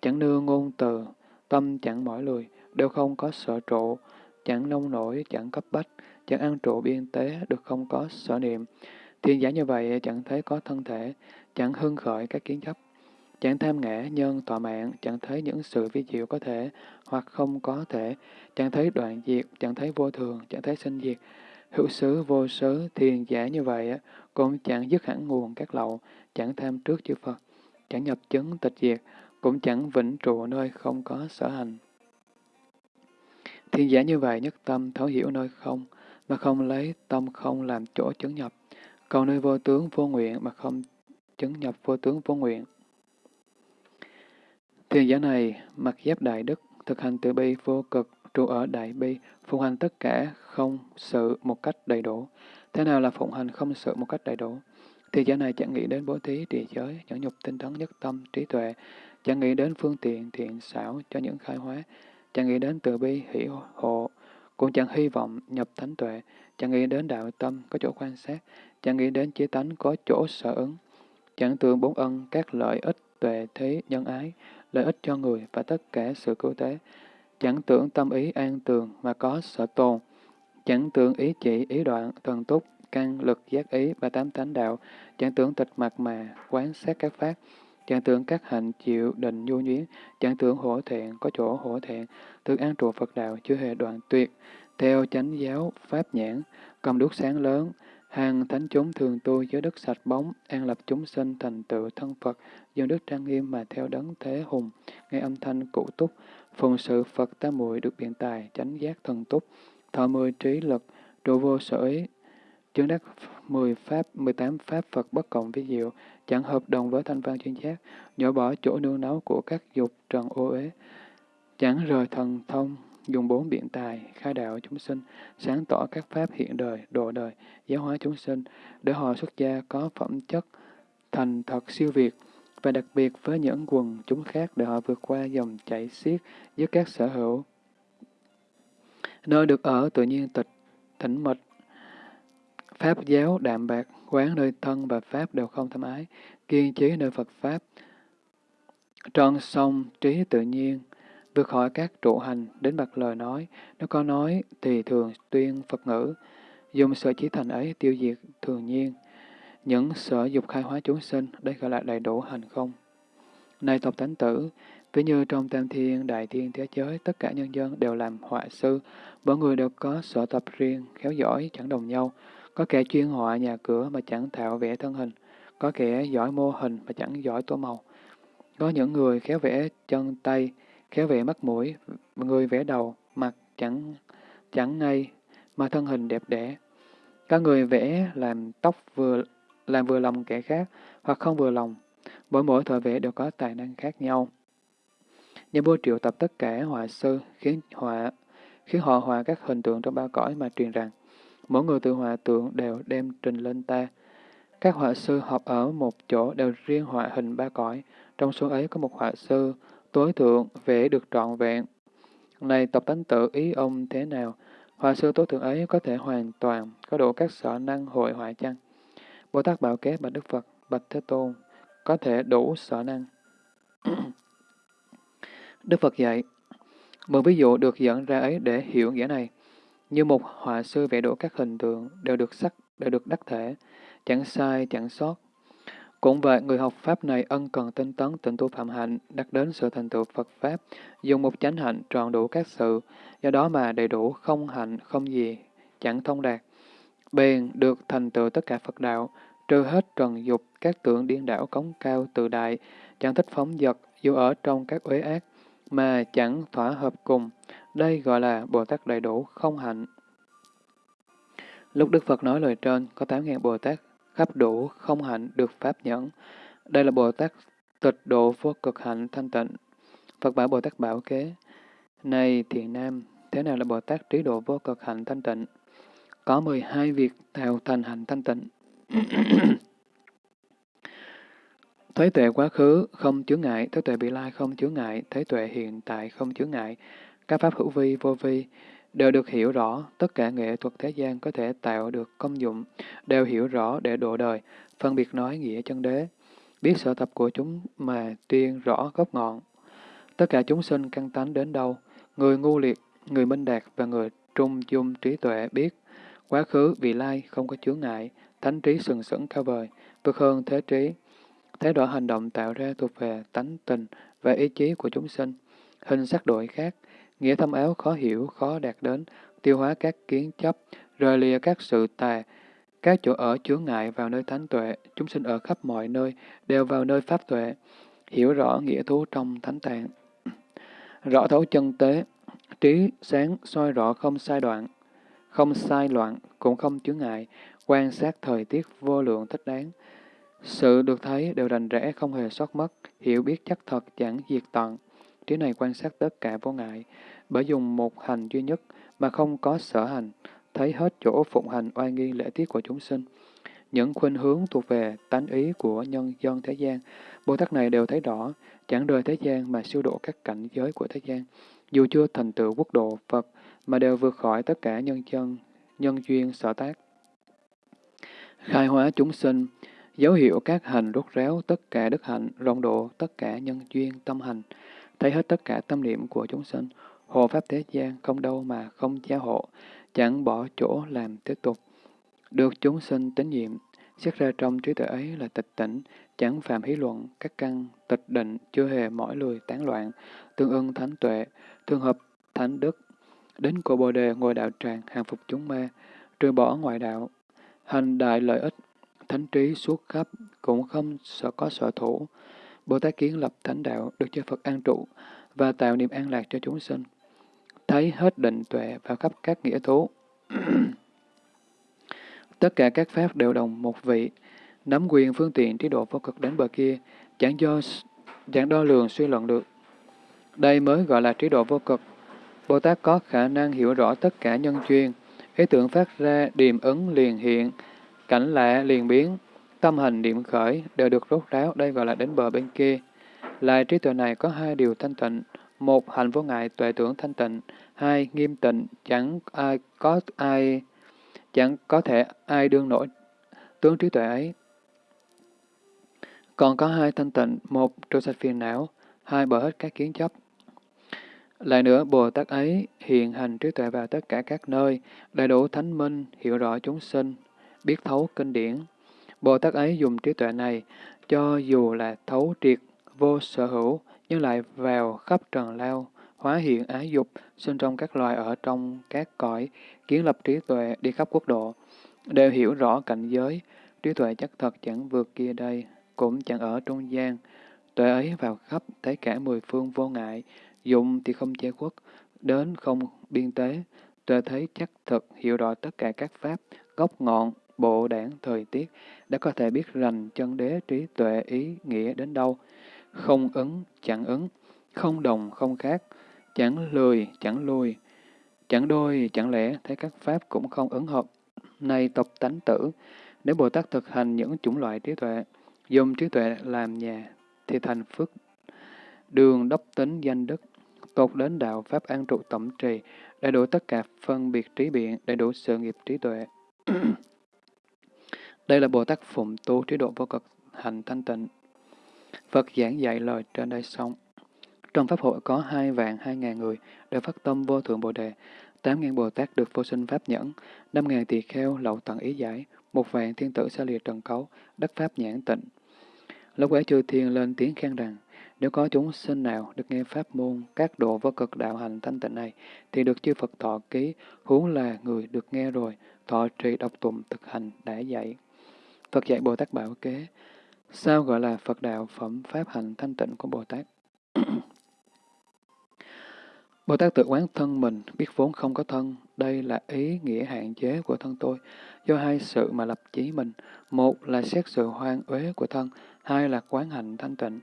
chẳng nương ngôn từ, tâm chẳng mỏi lười, đều không có sợ trụ, chẳng nông nổi, chẳng cấp bách, chẳng ăn trụ biên tế, được không có sở niệm. Thiên giả như vậy chẳng thấy có thân thể, chẳng hưng khởi các kiến chấp, chẳng tham ngã nhân tọa mạng, chẳng thấy những sự vi diệu có thể hoặc không có thể, chẳng thấy đoạn diệt, chẳng thấy vô thường, chẳng thấy sinh diệt, hữu xứ vô xứ thiền giả như vậy cũng chẳng dứt hẳn nguồn các lậu, chẳng tham trước chư Phật, chẳng nhập chứng tịch diệt, cũng chẳng vĩnh trụ nơi không có sở hành. Thiên giả như vậy nhất tâm thấu hiểu nơi không, mà không lấy tâm không làm chỗ chứng nhập, cầu nơi vô tướng vô nguyện mà không chứng nhập vô tướng vô nguyện. Thiên giả này mặc giáp đại đức, thực hành từ bi vô cực, trụ ở đại bi, phụng hành tất cả không sự một cách đầy đủ. Thế nào là phụng hành không sự một cách đầy đủ? thì giả này chẳng nghĩ đến bố thí, trì giới, nhẫn nhục tinh tấn nhất tâm, trí tuệ, chẳng nghĩ đến phương tiện, thiện xảo cho những khai hóa, chẳng nghĩ đến từ bi, hỷ hộ, cũng chẳng hy vọng nhập thánh tuệ, chẳng nghĩ đến đạo tâm có chỗ quan sát, chẳng nghĩ đến chí tánh có chỗ sở ứng, chẳng tưởng bốn ân các lợi ích tuệ thế nhân ái, lợi ích cho người và tất cả sự cứu tế, chẳng tưởng tâm ý an tường mà có sở tồn, chẳng tưởng ý chỉ, ý đoạn, thần túc, căn, lực, giác ý và tám tánh đạo, chẳng tưởng tịch mặt mà quán sát các pháp, chẳng tưởng các hạnh chịu định nhu nhuyến, chẳng tưởng hổ thẹn có chỗ hổ thẹn, tương an trụ Phật đạo chưa hề đoạn tuyệt, theo chánh giáo pháp nhãn, cầm đuốc sáng lớn, hàng thánh chúng thường tu giới đức sạch bóng, an lập chúng sinh thành tựu thân Phật, dân đức trang nghiêm mà theo đấng thế hùng, nghe âm thanh cụ túc, phụng sự Phật tam muội được biện tài, chánh giác thần túc, thọ mười trí lực, trụ vô sở ý, chứng đắc mười pháp, mười tám pháp Phật bất cộng vi diệu, chẳng hợp đồng với thanh văn chuyên giác, nhỏ bỏ chỗ nương náu của các dục trần ô uế, chẳng rời thần thông, dùng bốn biện tài, khai đạo chúng sinh, sáng tỏ các pháp hiện đời, độ đời, giáo hóa chúng sinh, để họ xuất gia có phẩm chất thành thật siêu việt, và đặc biệt với những quần chúng khác để họ vượt qua dòng chảy xiết giữa các sở hữu. Nơi được ở tự nhiên tịch, tĩnh mịch pháp giáo đạm bạc, quán nơi thân và pháp đều không tham ái, kiên trí nơi Phật Pháp, trọn sông trí tự nhiên, vượt khỏi các trụ hành đến bậc lời nói, nếu có nói thì thường tuyên Phật ngữ, dùng sở trí thành ấy tiêu diệt thường nhiên. Những sở dục khai hóa chúng sinh, đây gọi là đầy đủ hành không. Này tộc thánh tử, ví như trong tam thiên, đại thiên thế giới, tất cả nhân dân đều làm họa sư, mỗi người đều có sở tập riêng, khéo giỏi, chẳng đồng nhau. Có kẻ chuyên họa nhà cửa mà chẳng thạo vẽ thân hình, có kẻ giỏi mô hình mà chẳng giỏi tô màu. Có những người khéo vẽ chân tay, khéo vẽ mắt mũi, người vẽ đầu, mặt chẳng chẳng ngay, mà thân hình đẹp đẽ. Có người vẽ làm tóc vừa làm vừa lòng kẻ khác, hoặc không vừa lòng. Mỗi mỗi thợ vẽ đều có tài năng khác nhau. Nhà vua triệu tập tất cả họa sư, khiến họa khiến họ họa các hình tượng trong ba cõi mà truyền rằng, mỗi người tự họa tượng đều đem trình lên ta. Các họa sư họp ở một chỗ đều riêng họa hình ba cõi, trong số ấy có một họa sư tối thượng vẽ được trọn vẹn. Này tộc tánh tự ý ông thế nào? Họa sư tối thượng ấy có thể hoàn toàn có đủ các sở năng hội họa chăng? Bồ Tát Bảo Kế Bạch Đức Phật, Bạch Thế Tôn, có thể đủ sở năng. Đức Phật dạy, một ví dụ được dẫn ra ấy để hiểu nghĩa này. Như một họa sư vẽ đủ các hình tượng đều được sắc, đều được đắc thể, chẳng sai, chẳng sót. Cũng vậy, người học Pháp này ân cần tinh tấn tịnh tu phạm hạnh, đạt đến sự thành tựu Phật Pháp, dùng một chánh hạnh tròn đủ các sự, do đó mà đầy đủ không hạnh, không gì, chẳng thông đạt. Bèn được thành tựu tất cả Phật đạo, trừ hết trần dục, các tượng điên đảo cống cao tự đại, chẳng thích phóng dật, dù ở trong các uế ác, mà chẳng thỏa hợp cùng. Đây gọi là Bồ Tát đầy đủ không hạnh. Lúc Đức Phật nói lời trên, có 8.000 Bồ Tát khắp đủ không hạnh được Pháp nhẫn. Đây là Bồ Tát tịch độ vô cực hạnh thanh tịnh. Phật bảo Bồ Tát bảo kế, Này thiện nam, thế nào là Bồ Tát trí độ vô cực hạnh thanh tịnh? Có 12 việc tạo thành hạnh thanh tịnh. (clears throat) Thấy tuệ quá khứ không chướng ngại, thấy tuệ bị lai không chướng ngại, thấy tuệ hiện tại không chướng ngại. Các pháp hữu vi, vô vi đều được hiểu rõ, tất cả nghệ thuật thế gian có thể tạo được công dụng, đều hiểu rõ để độ đời, phân biệt nói nghĩa chân đế, biết sở tập của chúng mà tuyên rõ gốc ngọn. Tất cả chúng sinh căn tánh đến đâu, người ngu liệt, người minh đạt và người trung dung trí tuệ biết, quá khứ vị lai không có chướng ngại, thánh trí sừng sững cao vời, vượt hơn thế trí. Thái độ hành động tạo ra thuộc về tánh tình và ý chí của chúng sinh. Hình sắc đổi khác, nghĩa thâm áo khó hiểu, khó đạt đến, tiêu hóa các kiến chấp, rời lìa các sự tà, các chỗ ở chướng ngại vào nơi thánh tuệ, chúng sinh ở khắp mọi nơi, đều vào nơi pháp tuệ, hiểu rõ nghĩa thú trong thánh tạng. (clears throat) Rõ thấu chân tế, trí sáng soi rõ không sai đoạn, không sai loạn, cũng không chướng ngại, quan sát thời tiết vô lượng thích đáng, sự được thấy đều rành rẽ không hề sót mất, hiểu biết chắc thật chẳng diệt tận. Trí này quan sát tất cả vô ngại, bởi dùng một hành duy nhất mà không có sở hành, thấy hết chỗ phụng hành oai nghi lễ tiết của chúng sinh. Những khuynh hướng thuộc về tánh ý của nhân dân thế gian, Bồ Tát này đều thấy rõ, chẳng rời thế gian mà siêu độ các cảnh giới của thế gian. Dù chưa thành tựu quốc độ Phật, mà đều vượt khỏi tất cả nhân dân, nhân duyên sở tác. Khai hóa chúng sinh, Dấu hiệu các hành rốt ráo tất cả đức hạnh, rộng độ tất cả nhân duyên tâm hành, thấy hết tất cả tâm niệm của chúng sinh, hộ pháp thế gian không đâu mà không gia hộ, chẳng bỏ chỗ làm tiếp tục. Được chúng sinh tín nhiệm, xét ra trong trí tuệ ấy là tịch tỉnh, chẳng phạm hí luận, các căn, tịch định, chưa hề mỏi lười tán loạn, tương ưng thánh tuệ, tương hợp thánh đức, đến của bồ đề ngồi đạo tràng, hàng phục chúng ma, trừ bỏ ngoại đạo, hành đại lợi ích, thánh trí suốt khắp, cũng không sợ có sở thủ. Bồ Tát kiến lập thánh đạo được cho Phật an trụ và tạo niềm an lạc cho chúng sinh. Thấy hết định tuệ và khắp các nghĩa thú. (clears throat) Tất cả các pháp đều đồng một vị, nắm quyền phương tiện trí độ vô cực đến bờ kia, chẳng do chẳng đo lường suy luận được. Đây mới gọi là trí độ vô cực. Bồ Tát có khả năng hiểu rõ tất cả nhân duyên, ý tưởng phát ra điềm ứng liền hiện, Cảnh lạ liền biến, tâm hành điểm khởi đều được rốt ráo, đây gọi là đến bờ bên kia. Lại trí tuệ này có hai điều thanh tịnh, một hành vô ngại tuệ tưởng thanh tịnh, hai nghiêm tịnh chẳng ai có ai chẳng có thể ai đương nổi tướng trí tuệ ấy. Còn có hai thanh tịnh, một trôi sạch phiền não, hai bỏ hết các kiến chấp. Lại nữa, Bồ Tát ấy hiện hành trí tuệ vào tất cả các nơi, đầy đủ thánh minh, hiểu rõ chúng sinh, biết thấu kinh điển. Bồ Tát ấy dùng trí tuệ này, cho dù là thấu triệt, vô sở hữu, nhưng lại vào khắp trần lao, hóa hiện ái dục, sinh trong các loài ở trong các cõi, kiến lập trí tuệ đi khắp quốc độ, đều hiểu rõ cảnh giới, trí tuệ chắc thật chẳng vượt kia đây, cũng chẳng ở trung gian. Tuệ ấy vào khắp thấy cả mười phương vô ngại, dụng thì không che khuất, đến không biên tế, tuệ thấy chắc thực hiểu rõ tất cả các pháp, gốc ngọn, bộ đảng thời tiết đã có thể biết rành chân đế trí tuệ ý nghĩa đến đâu. Không ứng, chẳng ứng, không đồng, không khác, chẳng lười, chẳng lùi chẳng đôi, chẳng lẽ, thấy các pháp cũng không ứng hợp. Này tập tánh tử, nếu Bồ Tát thực hành những chủng loại trí tuệ, dùng trí tuệ làm nhà, thì thành phước đường đốc tính danh đức, tột đến đạo Pháp an trụ tổng trì, đầy đủ tất cả phân biệt trí biện, đầy đủ sự nghiệp trí tuệ. Đây là Bồ Tát Phụng tu trí độ vô cực hành thanh tịnh. Phật giảng dạy lời trên đây xong. Trong Pháp hội có hai vạn hai ngàn người đều phát tâm vô thượng Bồ Đề, tám ngàn Bồ Tát được vô sinh Pháp nhẫn, năm ngàn tỳ kheo lậu tận ý giải, một vạn thiên tử xa lìa trần cấu, đắc Pháp nhãn tịnh. Lúc ấy chư thiên lên tiếng khen rằng, nếu có chúng sinh nào được nghe pháp môn các độ vô cực đạo hành thanh tịnh này, thì được chư Phật thọ ký, huống là người được nghe rồi, thọ trì độc tụng thực hành đã dạy. Phật dạy Bồ Tát Bảo Kế, sao gọi là Phật đạo phẩm pháp hành thanh tịnh của Bồ Tát? (clears throat) Bồ Tát tự quán thân mình, biết vốn không có thân, đây là ý nghĩa hạn chế của thân tôi, do hai sự mà lập chí mình. Một là xét sự hoang uế của thân, hai là quán hạnh thanh tịnh.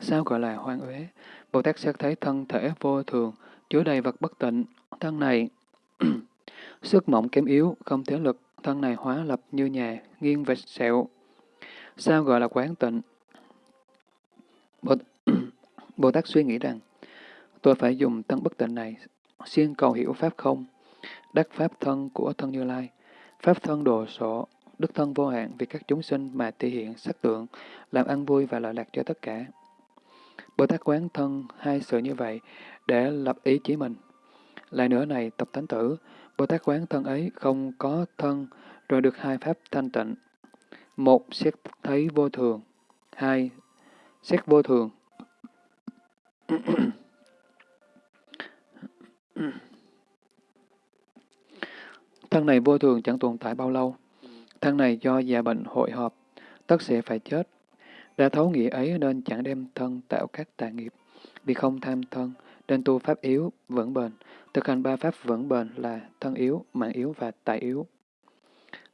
Sao gọi là hoang uế? Bồ Tát xét thấy thân thể vô thường, chứa đầy vật bất tịnh. Thân này (clears throat) sức mỏng kém yếu, không thể lực, thân này hóa lập như nhà, nghiêng vệt sẹo. Sao gọi là quán tịnh? Bồ, (clears throat) Bồ Tát suy nghĩ rằng, tôi phải dùng thân bất tịnh này, xuyên cầu hiểu Pháp không, đắc Pháp thân của thân Như Lai, Pháp thân đồ sổ, đức thân vô hạn vì các chúng sinh mà thể hiện sắc tượng, làm ăn vui và lợi lạc cho tất cả. Bồ Tát quán thân hai sự như vậy để lập ý chí mình. Lại nữa này, tập thánh tử, Bồ Tát quán thân ấy không có thân rồi được hai pháp thanh tịnh. Một, xét thấy vô thường. Hai, xét vô thường. thân này vô thường chẳng tồn tại bao lâu. Thân này do già bệnh hội họp, tất sẽ phải chết. Đã thấu nghĩa ấy nên chẳng đem thân tạo các tà nghiệp. Vì không tham thân, nên tu pháp yếu, vững bền. Thực hành ba pháp vững bền là thân yếu, mạng yếu và tài yếu.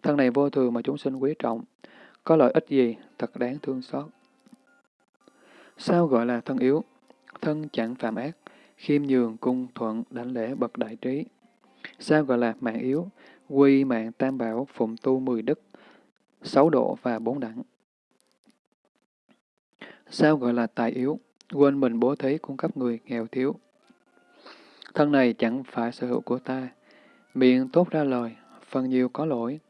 Thân này vô thường mà chúng sinh quý trọng. Có lợi ích gì, thật đáng thương xót. Sao gọi là thân yếu? Thân chẳng phạm ác, khiêm nhường, cung, thuận, đảnh lễ, bậc đại trí. Sao gọi là mạng yếu? Quy mạng tam bảo, phụng tu mười đức, sáu độ và bốn đẳng. Sao gọi là tài yếu? Quên mình bố thí cung cấp người nghèo thiếu. Thân này chẳng phải sở hữu của ta. Miệng tốt ra lời, phần nhiều có lỗi.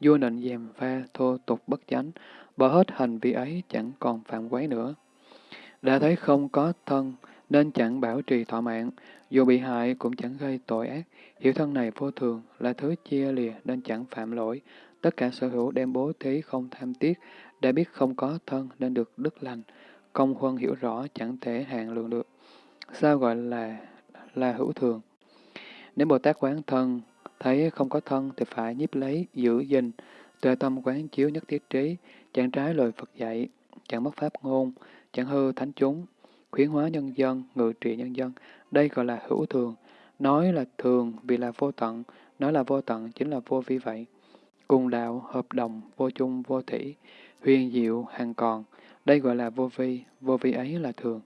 Vua nịnh dèm pha, thô tục bất chánh, bỏ hết hành vi ấy chẳng còn phạm quấy nữa. Đã thấy không có thân, nên chẳng bảo trì thọ mạng, dù bị hại cũng chẳng gây tội ác. Hiểu thân này vô thường, là thứ chia lìa nên chẳng phạm lỗi. Tất cả sở hữu đem bố thí không tham tiếc, đã biết không có thân nên được đức lành. Công huân hiểu rõ chẳng thể hạn lượng được. Sao gọi là là hữu thường? Nếu Bồ Tát quán thân, thấy không có thân thì phải nhiếp lấy, giữ gìn, tuệ tâm quán chiếu nhất thiết trí, chẳng trái lời Phật dạy, chẳng mất pháp ngôn, chẳng hư thánh chúng, khuyến hóa nhân dân, ngự trị nhân dân. Đây gọi là hữu thường. Nói là thường vì là vô tận, nói là vô tận chính là vô vi vậy. Cùng đạo, hợp đồng, vô chung, vô thủy, huyền diệu, hàng còn. Đây gọi là vô vi, vô vi ấy là thường.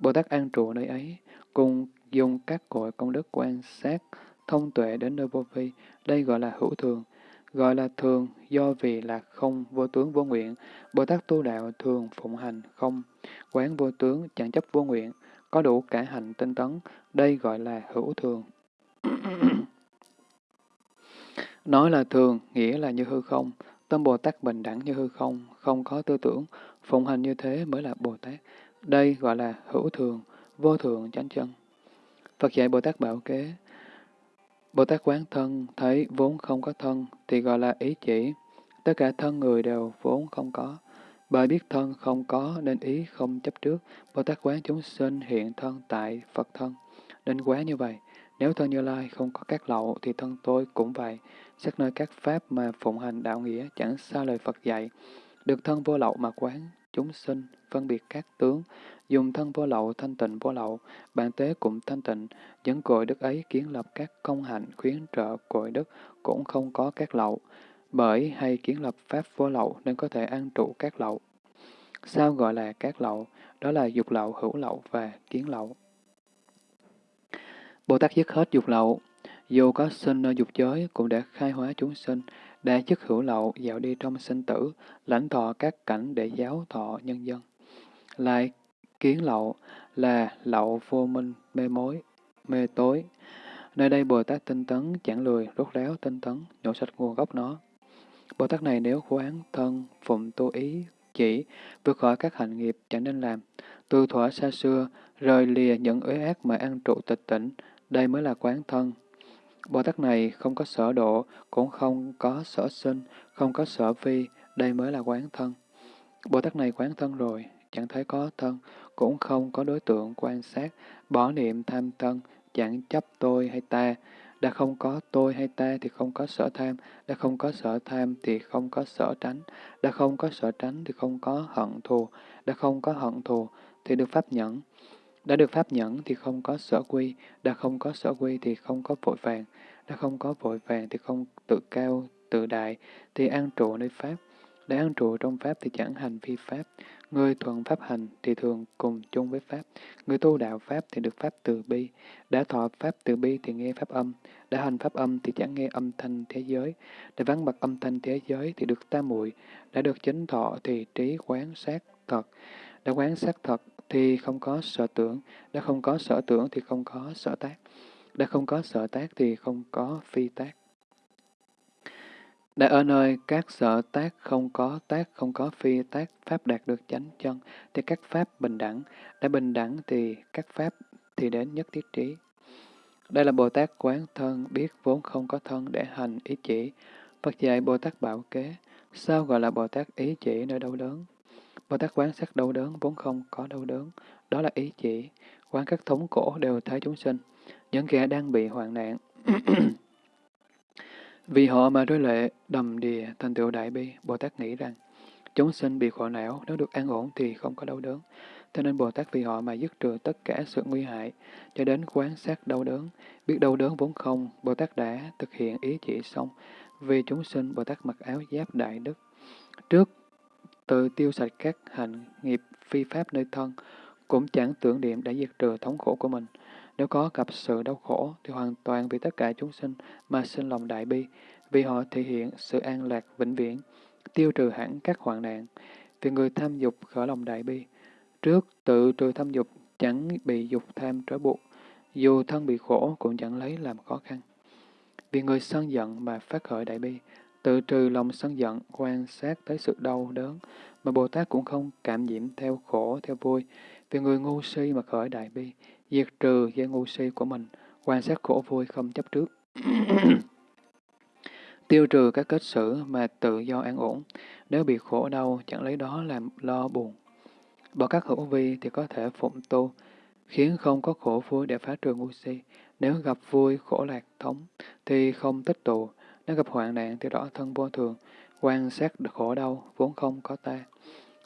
Bồ Tát an trụ nơi ấy, cùng dùng các cội công đức quan sát, thông tuệ đến nơi vô vi. Đây gọi là hữu thường. Gọi là thường do vì là không vô tướng vô nguyện. Bồ Tát tu đạo thường phụng hành không, quán vô tướng chẳng chấp vô nguyện, có đủ cả hành tinh tấn. Đây gọi là hữu thường. (coughs) Nói là thường, nghĩa là như hư không. Tâm Bồ Tát bình đẳng như hư không, không có tư tưởng, phụng hành như thế mới là Bồ Tát. Đây gọi là hữu thường, vô thường chánh chân. Phật dạy Bồ Tát bảo kế, Bồ Tát quán thân, thấy vốn không có thân, thì gọi là ý chỉ. Tất cả thân người đều vốn không có. Bởi biết thân không có nên ý không chấp trước. Bồ Tát quán chúng sinh hiện thân tại Phật thân. Nên quán như vậy. Nếu thân Như Lai không có các lậu thì thân tôi cũng vậy. Xét nơi các pháp mà phụng hành đạo nghĩa chẳng xa lời Phật dạy. Được thân vô lậu mà quán chúng sinh, phân biệt các tướng, dùng thân vô lậu thanh tịnh vô lậu, bản tế cũng thanh tịnh, dẫn cội đức ấy kiến lập các công hạnh khuyến trợ cội đức cũng không có các lậu, bởi hay kiến lập pháp vô lậu nên có thể an trụ các lậu. Sao gọi là các lậu? Đó là dục lậu, hữu lậu và kiến lậu. Bồ Tát dứt hết dục lậu, dù có sinh ở dục giới cũng đã khai hóa chúng sinh, đa chức hữu lậu dạo đi trong sinh tử, lãnh thọ các cảnh để giáo thọ nhân dân. Lại kiến lậu là lậu vô minh, mê mối, mê tối. Nơi đây Bồ Tát tinh tấn, chẳng lười, rốt ráo, tinh tấn, nhổ sạch nguồn gốc nó. Bồ Tát này nếu quán thân, phụng tu ý, chỉ, vượt khỏi các hành nghiệp chẳng nên làm, từ thỏa xa xưa, rời lìa những uế ác mà ăn trụ tịch tỉnh, đây mới là quán thân. Bồ Tát này không có sở độ, cũng không có sở sinh, không có sở vi, đây mới là quán thân. Bồ Tát này quán thân rồi, chẳng thấy có thân, cũng không có đối tượng quan sát, bỏ niệm tham thân, chẳng chấp tôi hay ta. Đã không có tôi hay ta thì không có sở tham, đã không có sở tham thì không có sở tránh, đã không có sở tránh thì không có hận thù, đã không có hận thù thì được pháp nhẫn. Đã được pháp nhẫn thì không có sở quy, đã không có sở quy thì không có vội vàng, đã không có vội vàng thì không tự cao, tự đại, thì an trụ nơi pháp. Đã an trụ trong pháp thì chẳng hành vi pháp. Người thuận pháp hành thì thường cùng chung với pháp. Người tu đạo pháp thì được pháp từ bi. Đã thọ pháp từ bi thì nghe pháp âm. Đã hành pháp âm thì chẳng nghe âm thanh thế giới. Đã vắng mặt âm thanh thế giới thì được tam muội. Đã được chính thọ thì trí quán sát thật. Đã quán sát thật thì không có sở tưởng. Đã không có sở tưởng thì không có sở tác. Đã không có sở tác thì không có phi tác. Đã ở nơi các sở tác không có tác, không có phi tác, Pháp đạt được chánh chân, thì các Pháp bình đẳng. Đã bình đẳng thì các Pháp thì đến nhất thiết trí. Đây là Bồ Tát quán thân, biết vốn không có thân để hành ý chỉ. Phật dạy Bồ Tát bảo kế, sao gọi là Bồ Tát ý chỉ nơi đau đớn? Bồ Tát quán sát đau đớn vốn không có đau đớn, đó là ý chỉ. Quán các thống cổ đều thấy chúng sinh, những kẻ đang bị hoạn nạn. (clears throat) Vì họ mà rơi lệ, đầm đìa, thành tựu đại bi, Bồ Tát nghĩ rằng, chúng sinh bị khổ não, nếu được an ổn thì không có đau đớn. Thế nên Bồ Tát vì họ mà dứt trừ tất cả sự nguy hại, cho đến quán sát đau đớn. Biết đau đớn vốn không, Bồ Tát đã thực hiện ý chỉ xong. Vì chúng sinh, Bồ Tát mặc áo giáp đại đức. Trước, tự tiêu sạch các hành nghiệp phi pháp nơi thân, cũng chẳng tưởng niệm đã diệt trừ thống khổ của mình. Nếu có gặp sự đau khổ, thì hoàn toàn vì tất cả chúng sinh mà sinh lòng đại bi, vì họ thể hiện sự an lạc vĩnh viễn, tiêu trừ hẳn các hoạn nạn. Vì người tham dục khởi lòng đại bi, trước tự trừ tham dục, chẳng bị dục tham trói buộc, dù thân bị khổ cũng chẳng lấy làm khó khăn. Vì người sân giận mà phát khởi đại bi, tự trừ lòng sân giận, quan sát tới sự đau đớn, mà Bồ Tát cũng không cảm nhiễm theo khổ, theo vui. Vì người ngu si mà khởi đại bi, diệt trừ dây ngu si của mình, quan sát khổ vui không chấp trước. (coughs) Tiêu trừ các kết xử mà tự do an ổn, nếu bị khổ đau chẳng lấy đó làm lo buồn. Bỏ các hữu vi thì có thể phụng tu, khiến không có khổ vui để phá trừ ngu si. Nếu gặp vui, khổ lạc, thống, thì không tích tụ. Nếu gặp hoạn nạn thì rõ thân vô thường, quan sát khổ đau, vốn không có ta.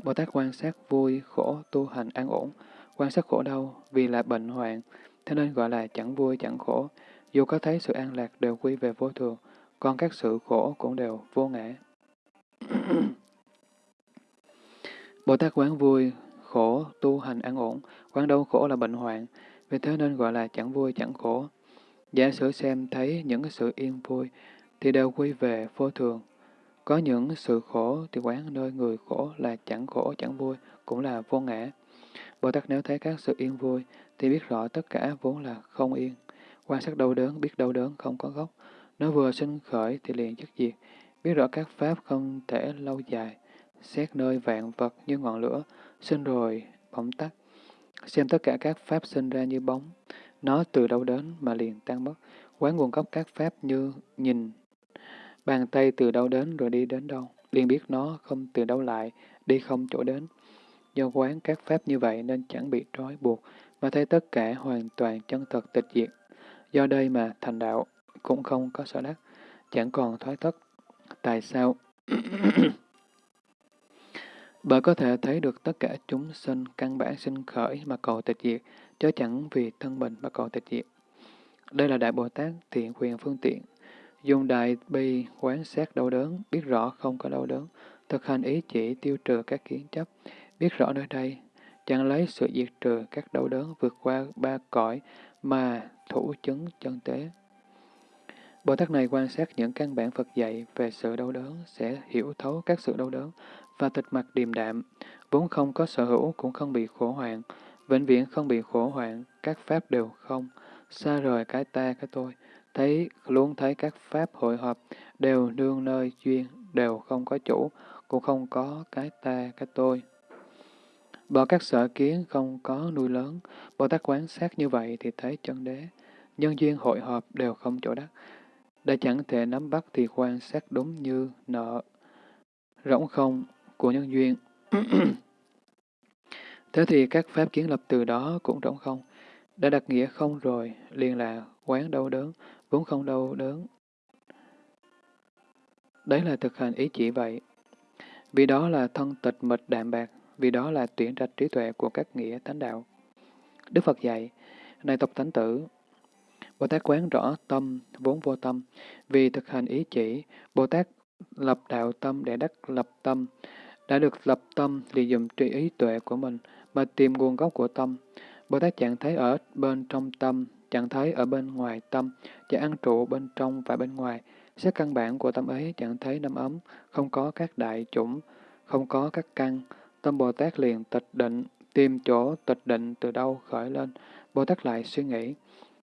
Bồ Tát quan sát vui, khổ, tu hành an ổn, quan sát khổ đau vì là bệnh hoạn, thế nên gọi là chẳng vui chẳng khổ. Dù có thấy sự an lạc đều quy về vô thường, còn các sự khổ cũng đều vô ngã. (coughs) Bồ Tát quán vui, khổ, tu hành an ổn, quán đau khổ là bệnh hoạn, vì thế nên gọi là chẳng vui chẳng khổ. Giả sử xem thấy những sự yên vui, thì đều quy về vô thường. Có những sự khổ thì quán nơi người khổ là chẳng khổ chẳng vui, cũng là vô ngã. Bồ Tát nếu thấy các sự yên vui, thì biết rõ tất cả vốn là không yên. Quan sát đau đớn, biết đau đớn không có gốc. Nó vừa sinh khởi thì liền chất diệt. Biết rõ các pháp không thể lâu dài. Xét nơi vạn vật như ngọn lửa, sinh rồi, bỗng tắt. Xem tất cả các pháp sinh ra như bóng. Nó từ đâu đến mà liền tan mất. Quán nguồn gốc các pháp như nhìn. Bàn tay từ đâu đến rồi đi đến đâu. Liền biết nó không từ đâu lại, đi không chỗ đến. Do quán các pháp như vậy nên chẳng bị trói buộc, mà thấy tất cả hoàn toàn chân thật tịch diệt. Do đây mà thành đạo cũng không có sở đắc, chẳng còn thoái thất. Tại sao? (coughs) Bởi có thể thấy được tất cả chúng sinh căn bản sinh khởi mà cầu tịch diệt, chứ chẳng vì thân mình mà cầu tịch diệt. Đây là Đại Bồ Tát thiện quyền phương tiện. Dùng đại bi quán sát đau đớn, biết rõ không có đau đớn, thực hành ý chỉ tiêu trừ các kiến chấp, biết rõ nơi đây, chẳng lấy sự diệt trừ các đau đớn vượt qua ba cõi mà thủ chứng chân tế. Bồ Tát này quan sát những căn bản Phật dạy về sự đau đớn sẽ hiểu thấu các sự đau đớn và tịch mặt điềm đạm, vốn không có sở hữu cũng không bị khổ hoạn, vĩnh viễn không bị khổ hoạn, các pháp đều không, xa rời cái ta cái tôi, thấy luôn thấy các pháp hội họp đều nương nơi duyên, đều không có chủ, cũng không có cái ta cái tôi. Bỏ các sở kiến không có nuôi lớn, Bồ Tát quán sát như vậy thì thấy chân đế. Nhân duyên hội họp đều không chỗ đắc. Đã chẳng thể nắm bắt thì quan sát đúng như nợ rỗng không của nhân duyên. (clears throat) Thế thì các pháp kiến lập từ đó cũng rỗng không. Đã đặt nghĩa không rồi, liền là quán đau đớn, cũng không đau đớn. Đấy là thực hành ý chỉ vậy. Vì đó là thân tịch mịch đạm bạc, vì đó là tuyển rạch trí tuệ của các nghĩa thánh đạo. Đức Phật dạy, này tộc thánh tử, Bồ Tát quán rõ tâm, vốn vô tâm. Vì thực hành ý chỉ, Bồ Tát lập đạo tâm để đắc lập tâm. Đã được lập tâm thì dùng trí ý tuệ của mình mà tìm nguồn gốc của tâm. Bồ Tát chẳng thấy ở bên trong tâm, chẳng thấy ở bên ngoài tâm, chẳng ăn trụ bên trong và bên ngoài. Xét căn bản của tâm ấy chẳng thấy năm ấm, không có các đại chủng, không có các căn. Tâm Bồ Tát liền tịch định, tìm chỗ tịch định từ đâu khởi lên. Bồ Tát lại suy nghĩ,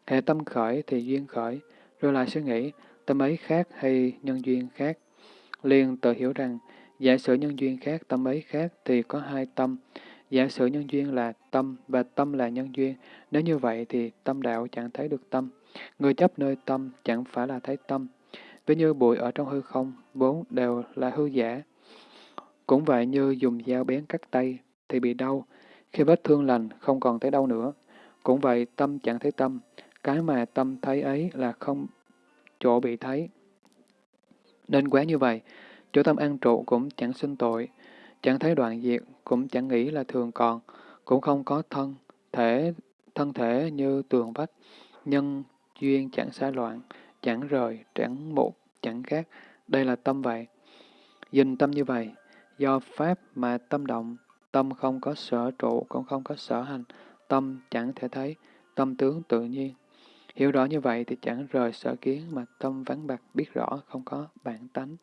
hệ tâm khởi thì duyên khởi, rồi lại suy nghĩ, tâm ấy khác hay nhân duyên khác. Liền tự hiểu rằng, giả sử nhân duyên khác, tâm ấy khác thì có hai tâm. Giả sử nhân duyên là tâm và tâm là nhân duyên, nếu như vậy thì tâm đạo chẳng thấy được tâm. Người chấp nơi tâm chẳng phải là thấy tâm. Ví như bụi ở trong hư không, vốn đều là hư giả. Cũng vậy như dùng dao bén cắt tay thì bị đau, khi vết thương lành không còn thấy đau nữa. Cũng vậy tâm chẳng thấy tâm, cái mà tâm thấy ấy là không chỗ bị thấy. Nên quán như vậy, chỗ tâm an trụ cũng chẳng sinh tội, chẳng thấy đoạn diệt, cũng chẳng nghĩ là thường còn, cũng không có thân, thể thân thể như tường vách, nhân duyên chẳng xa loạn, chẳng rời, chẳng một, chẳng khác. Đây là tâm vậy. Dình tâm như vậy, do Pháp mà tâm động, tâm không có sở trụ, cũng không có sở hành, tâm chẳng thể thấy, tâm tướng tự nhiên. Hiểu rõ như vậy thì chẳng rời sở kiến mà tâm vắng bạc biết rõ không có bản tánh.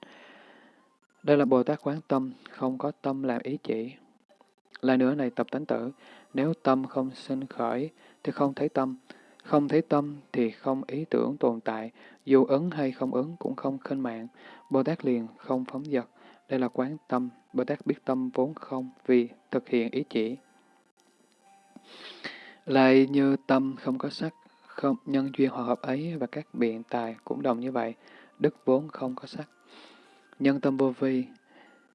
Đây là Bồ Tát quán tâm, không có tâm làm ý chỉ. Lại nữa này tập tánh tử, nếu tâm không sinh khởi thì không thấy tâm, không thấy tâm thì không ý tưởng tồn tại, dù ứng hay không ứng cũng không khinh mạng. Bồ Tát liền không phóng dật. Đây là quán tâm, Bồ Tát biết tâm vốn không vì thực hiện ý chỉ. Lại như tâm không có sắc, không nhân duyên hòa hợp ấy và các biện tài cũng đồng như vậy, đức vốn không có sắc. Nhân tâm vô vi,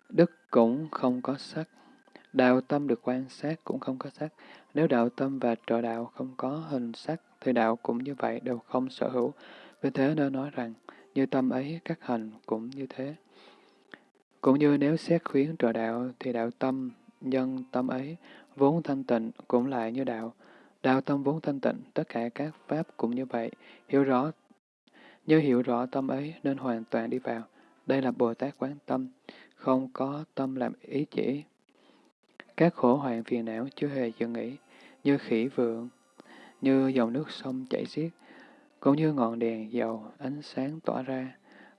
đức cũng không có sắc. Đạo tâm được quan sát cũng không có sắc. Nếu đạo tâm và trợ đạo không có hình sắc, thì đạo cũng như vậy đều không sở hữu. Vì thế nên nói rằng, như tâm ấy các hành cũng như thế. Cũng như nếu xét khuyến trợ đạo, thì đạo tâm, nhân tâm ấy, vốn thanh tịnh cũng lại như đạo. Đạo tâm vốn thanh tịnh, tất cả các pháp cũng như vậy. Hiểu rõ, như hiểu rõ tâm ấy nên hoàn toàn đi vào. Đây là Bồ Tát quán tâm, không có tâm làm ý chỉ. Các khổ hoạn phiền não chưa hề dừng nghỉ, như khỉ vượng, như dòng nước sông chảy xiết, cũng như ngọn đèn dầu ánh sáng tỏa ra,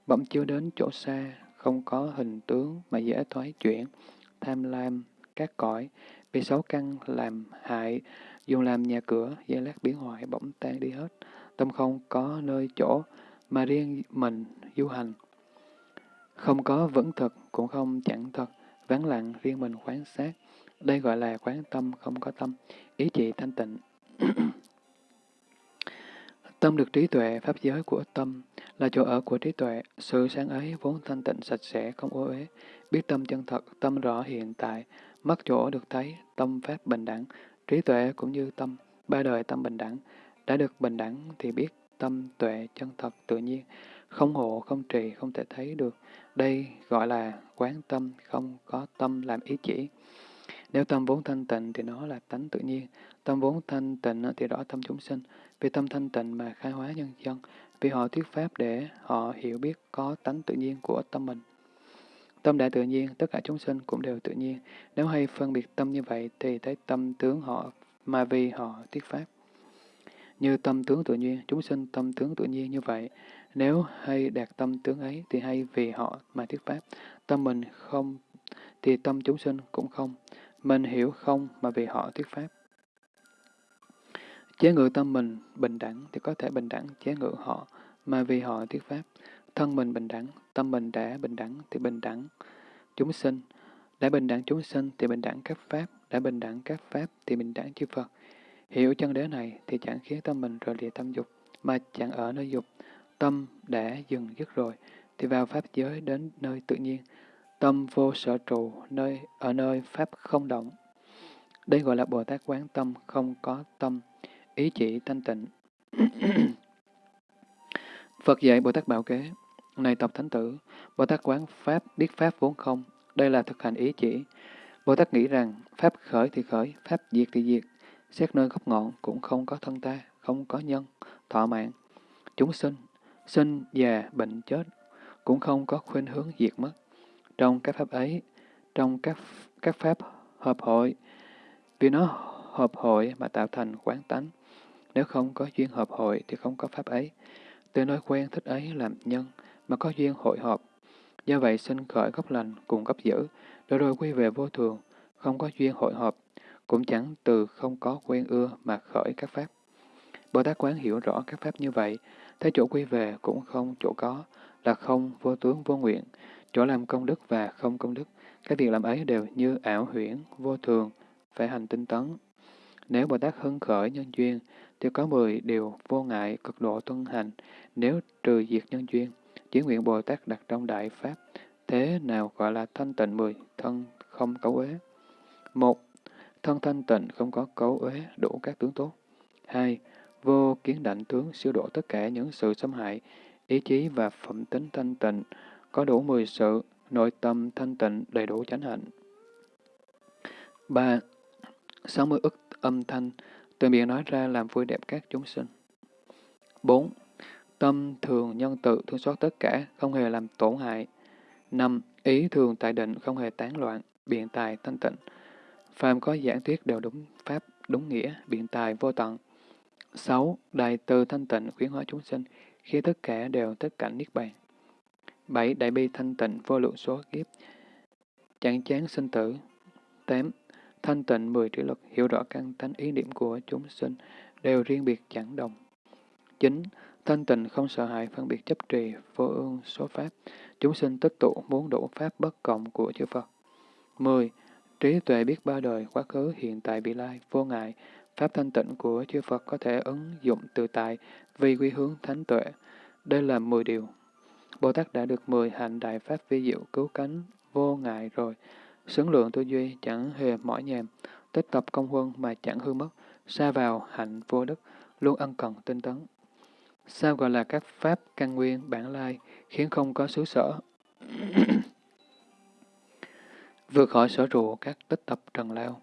bỗng chiếu đến chỗ xa, không có hình tướng mà dễ thoái chuyển, tham lam, các cõi, bị xấu căn làm hại, dùng làm nhà cửa, giây lát biến hoại bỗng tan đi hết, tâm không có nơi chỗ mà riêng mình du hành. Không có vững thực, cũng không chẳng thật, vắng lặng riêng mình quan sát. Đây gọi là quán tâm không có tâm, ý chỉ thanh tịnh. (clears throat) tâm được trí tuệ, pháp giới của tâm, là chỗ ở của trí tuệ, sự sáng ấy vốn thanh tịnh sạch sẽ, không ô uế, biết tâm chân thật, tâm rõ hiện tại, mắt chỗ được thấy, tâm pháp bình đẳng, trí tuệ cũng như tâm, ba đời tâm bình đẳng, đã được bình đẳng thì biết tâm tuệ chân thật tự nhiên, không hộ, không trì, không thể thấy được. Đây gọi là quán tâm, không có tâm làm ý chỉ. Nếu tâm vốn thanh tịnh thì nó là tánh tự nhiên, tâm vốn thanh tịnh thì rõ tâm chúng sinh, vì tâm thanh tịnh mà khai hóa nhân dân, vì họ thuyết pháp để họ hiểu biết có tánh tự nhiên của tâm mình. Tâm đã tự nhiên, tất cả chúng sinh cũng đều tự nhiên. Nếu hay phân biệt tâm như vậy thì thấy tâm tướng họ mà vì họ thuyết pháp. Như tâm tướng tự nhiên, chúng sinh tâm tướng tự nhiên như vậy. Nếu hay đạt tâm tướng ấy thì hay vì họ mà thuyết pháp. Tâm mình không thì tâm chúng sinh cũng không. Mình hiểu không mà vì họ thuyết pháp. Chế ngự tâm mình bình đẳng thì có thể bình đẳng chế ngự họ mà vì họ thuyết pháp. Thân mình bình đẳng, tâm mình đã bình đẳng thì bình đẳng chúng sinh. Đã bình đẳng chúng sinh thì bình đẳng các pháp, đã bình đẳng các pháp thì bình đẳng chư Phật. Hiểu chân đế này thì chẳng khiến tâm mình rời lìa tâm dục, mà chẳng ở nơi dục. Tâm đã dừng dứt rồi, thì vào pháp giới đến nơi tự nhiên tâm vô sở trụ nơi ở nơi Pháp không động. Đây gọi là Bồ Tát quán tâm, không có tâm, ý chỉ thanh tịnh. (clears throat) Phật dạy Bồ Tát Bảo Kế, này tập thánh tử, Bồ Tát quán Pháp, biết Pháp vốn không, đây là thực hành ý chỉ. Bồ Tát nghĩ rằng, Pháp khởi thì khởi, Pháp diệt thì diệt, xét nơi gốc ngọn cũng không có thân ta, không có nhân, thọ mạng. Chúng sinh, sinh, già, bệnh, chết, cũng không có khuynh hướng diệt mất. Trong các Pháp ấy, trong các, các Pháp hợp hội, vì nó hợp hội mà tạo thành quán tánh. Nếu không có duyên hợp hội thì không có Pháp ấy. Từ nơi quen thích ấy làm nhân, mà có duyên hội họp. Do vậy sinh khởi gốc lành cùng gốc dữ, rồi rồi quy về vô thường, không có duyên hội họp, cũng chẳng từ không có quen ưa mà khởi các pháp. Bồ Tát quán hiểu rõ các pháp như vậy, thấy chỗ quy về cũng không chỗ có, là không vô tướng vô nguyện, chỗ làm công đức và không công đức. Các việc làm ấy đều như ảo huyễn, vô thường, phải hành tinh tấn. Nếu Bồ Tát hưng khởi nhân duyên, thì có mười điều vô ngại cực độ tuân hành, nếu trừ diệt nhân duyên. Chỉ nguyện Bồ Tát đặt trong Đại Pháp, thế nào gọi là thanh tịnh mười, thân không cấu uế. Một, thân thanh tịnh không có cấu uế đủ các tướng tốt. Hai, vô kiến đảnh tướng siêu độ tất cả những sự xâm hại, ý chí và phẩm tính thanh tịnh, có đủ mười sự, nội tâm thanh tịnh đầy đủ chánh hạnh. Ba, sáu mươi ức âm thanh, từ miệng nói ra làm vui đẹp các chúng sinh. Bốn, Tâm thường nhân tự thương xót tất cả, không hề làm tổn hại. năm Ý thường tại định, không hề tán loạn, biện tài thanh tịnh. Phàm có giảng thuyết đều đúng pháp, đúng nghĩa, biện tài vô tận. sáu Đại từ thanh tịnh khuyến hóa chúng sinh, khi tất cả đều tất cảnh niết bàn bảy Đại bi thanh tịnh vô lượng số kiếp, chẳng chán sinh tử. tám Thanh tịnh mười trí lực, hiểu rõ căn tánh ý niệm của chúng sinh, đều riêng biệt chẳng đồng. chín Thanh tịnh không sợ hãi phân biệt chấp trì, vô ương số pháp. Chúng sinh tích tụ muốn đủ pháp bất cộng của chư Phật. 10. Trí tuệ biết ba đời, quá khứ, hiện tại, vị lai, vô ngại. Pháp thanh tịnh của chư Phật có thể ứng dụng tự tại vì quy hướng thánh tuệ. Đây là 10 điều. Bồ Tát đã được 10 hạnh đại pháp vi diệu cứu cánh, vô ngại rồi. Xứng lượng tư duy chẳng hề mỏi nhèm tích tập công huân mà chẳng hư mất, xa vào hạnh vô đức, luôn ân cần tinh tấn. Sao gọi là các pháp căn nguyên bản lai, khiến không có xứ sở? (coughs) Vượt khỏi sở trụ các tích tập trần lao.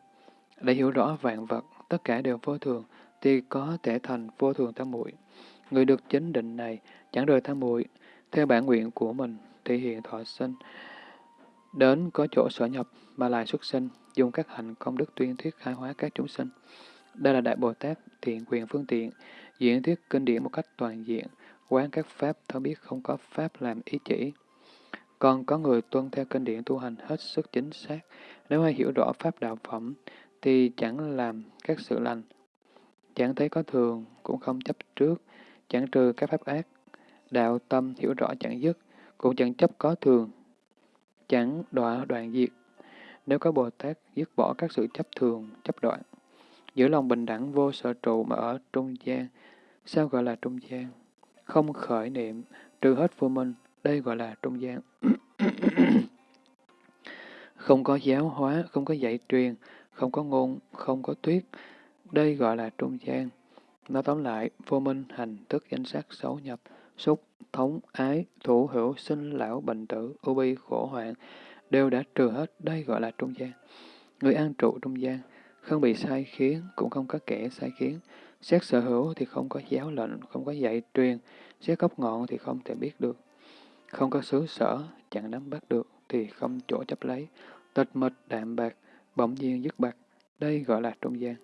Để hiểu rõ vạn vật, tất cả đều vô thường, thì có thể thành vô thường tam muội. Người được chính định này chẳng rời tham muội theo bản nguyện của mình thể hiện thọ sinh, đến có chỗ sở nhập mà lại xuất sinh, dùng các hạnh công đức tuyên thuyết khai hóa các chúng sinh. Đây là Đại Bồ Tát thiện quyền phương tiện, diễn thuyết kinh điển một cách toàn diện, quán các pháp thấu biết không có pháp làm ý chỉ. Còn có người tuân theo kinh điển tu hành hết sức chính xác, nếu ai hiểu rõ pháp đạo phẩm, thì chẳng làm các sự lành, chẳng thấy có thường, cũng không chấp trước, chẳng trừ các pháp ác. Đạo tâm hiểu rõ chẳng dứt, cũng chẳng chấp có thường, chẳng đọa đoạn diệt. Nếu có Bồ Tát dứt bỏ các sự chấp thường, chấp đoạn, giữ lòng bình đẳng vô sở trụ mà ở trung gian, sao gọi là trung gian? Không khởi niệm, trừ hết vô minh, đây gọi là trung gian. (coughs) không có giáo hóa, không có dạy truyền, không có ngôn, không có thuyết, đây gọi là trung gian. Nói tóm lại, vô minh, hành, thức, danh sắc, xấu nhập, xúc, thống, ái, thủ hữu, sinh, lão, bệnh tử, ưu bi, khổ hoạn, đều đã trừ hết, đây gọi là trung gian. Người an trụ trung gian, không bị sai khiến, cũng không có kẻ sai khiến. Xét sở hữu thì không có giáo lệnh, không có dạy truyền, xét gốc ngọn thì không thể biết được. Không có xứ sở, chẳng nắm bắt được, thì không chỗ chấp lấy. Tịch mịch đạm bạc, bỗng nhiên dứt bạc, đây gọi là trung gian.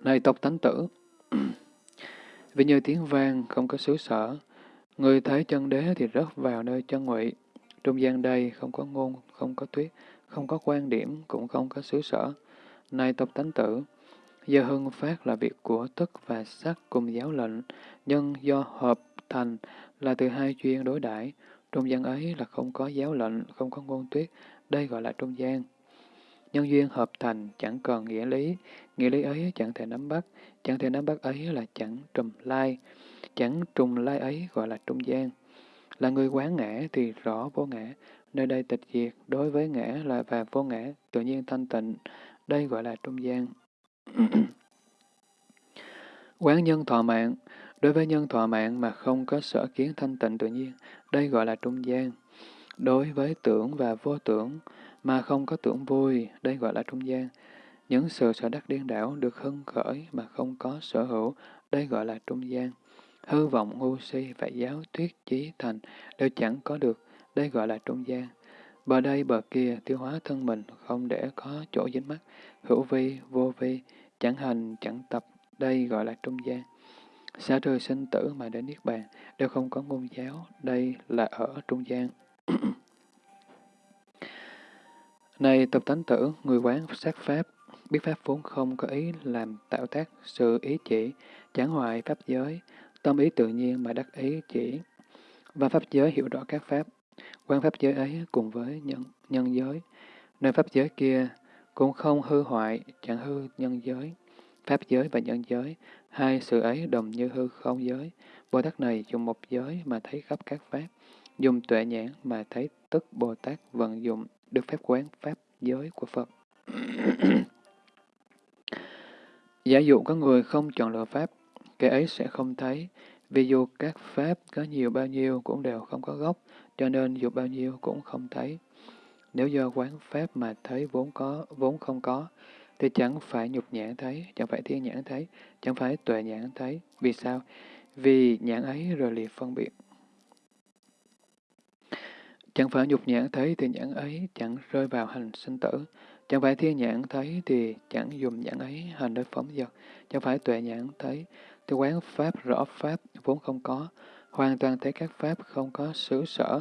Này tộc thánh tử, (clears throat) vì như tiếng vang không có xứ sở, người thấy chân đế thì rớt vào nơi chân ngụy. Trung gian đây không có ngôn, không có thuyết, không có quan điểm, cũng không có xứ sở. Này tộc tánh tử, do hưng phát là việc của tức và sắc cùng giáo lệnh, nhân do hợp thành là từ hai chuyên đối đãi Trung gian ấy là không có giáo lệnh, không có ngôn tuyết, đây gọi là trung gian. Nhân duyên hợp thành chẳng còn nghĩa lý, nghĩa lý ấy chẳng thể nắm bắt, chẳng thể nắm bắt ấy là chẳng trùm lai, chẳng trùng lai ấy gọi là trung gian. Là người quán ngã thì rõ vô ngã, nơi đây tịch diệt, đối với ngã là và vô ngã, tự nhiên thanh tịnh, đây gọi là trung gian. (clears throat) Quán nhân thọ mạng, đối với nhân thọ mạng mà không có sở kiến thanh tịnh tự nhiên, đây gọi là trung gian. Đối với tưởng và vô tưởng mà không có tưởng vui, đây gọi là trung gian. Những sự sở đắc điên đảo được hưng khởi mà không có sở hữu, đây gọi là trung gian. Hư vọng, ngu si, và giáo, thuyết, chí, thành đều chẳng có được, đây gọi là trung gian. Bờ đây bờ kia tiêu hóa thân mình không để có chỗ dính mắt, hữu vi, vô vi, chẳng hành, chẳng tập, đây gọi là trung gian. Xa trừ sinh tử mà đến Niết Bàn, đều không có ngôn giáo, đây là ở trung gian. (clears throat) Này tập tánh tử, người quán sát pháp, biết pháp vốn không có ý làm tạo tác sự ý chỉ, chẳng hoại pháp giới, tâm ý tự nhiên mà đắc ý chỉ, và pháp giới hiểu rõ các pháp. Quan pháp giới ấy cùng với nhân, nhân giới, nơi pháp giới kia cũng không hư hoại, chẳng hư nhân giới. Pháp giới và nhân giới, hai sự ấy đồng như hư không giới. Bồ Tát này dùng một giới mà thấy khắp các pháp, dùng tuệ nhãn mà thấy tức Bồ Tát vận dụng được phép quán pháp giới của Phật. (clears throat) Giả dụ có người không chọn lựa pháp, kẻ ấy sẽ không thấy, vì dù các pháp có nhiều bao nhiêu cũng đều không có gốc, cho nên dù bao nhiêu cũng không thấy. Nếu do quán pháp mà thấy vốn có, vốn không có, thì chẳng phải nhục nhãn thấy, chẳng phải thiên nhãn thấy, chẳng phải tuệ nhãn thấy. Vì sao? Vì nhãn ấy rồi liệt phân biệt. Chẳng phải nhục nhãn thấy thì nhãn ấy chẳng rơi vào hành sinh tử. Chẳng phải thiên nhãn thấy thì chẳng dùng nhãn ấy hành đối phóng dật Chẳng phải tuệ nhãn thấy thì quán pháp rõ pháp vốn không có. Hoàn toàn thấy các pháp không có xứ sở,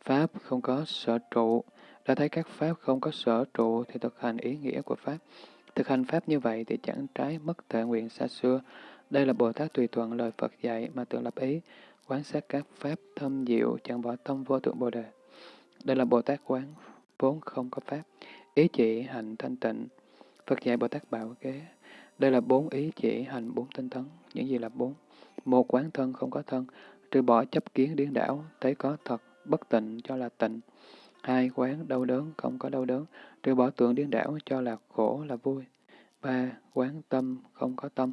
pháp không có sở trụ. Đã thấy các pháp không có sở trụ thì thực hành ý nghĩa của pháp. Thực hành pháp như vậy thì chẳng trái mất thể nguyện xa xưa. Đây là Bồ Tát tùy thuận lời Phật dạy mà tự lập ý, quán sát các pháp thâm diệu, chẳng bỏ tâm vô tượng Bồ Đề. Đây là Bồ Tát quán, vốn không có pháp. Ý chỉ hành thanh tịnh. Phật dạy Bồ Tát bảo kế. Đây là bốn ý chỉ hành bốn tinh tấn. Những gì là bốn? Một quán thân không có thân, trừ bỏ chấp kiến điên đảo, thấy có thật, bất tịnh cho là tịnh. Hai, quán đau đớn không có đau đớn, trừ bỏ tượng điên đảo cho là khổ là vui. Ba, quán tâm không có tâm,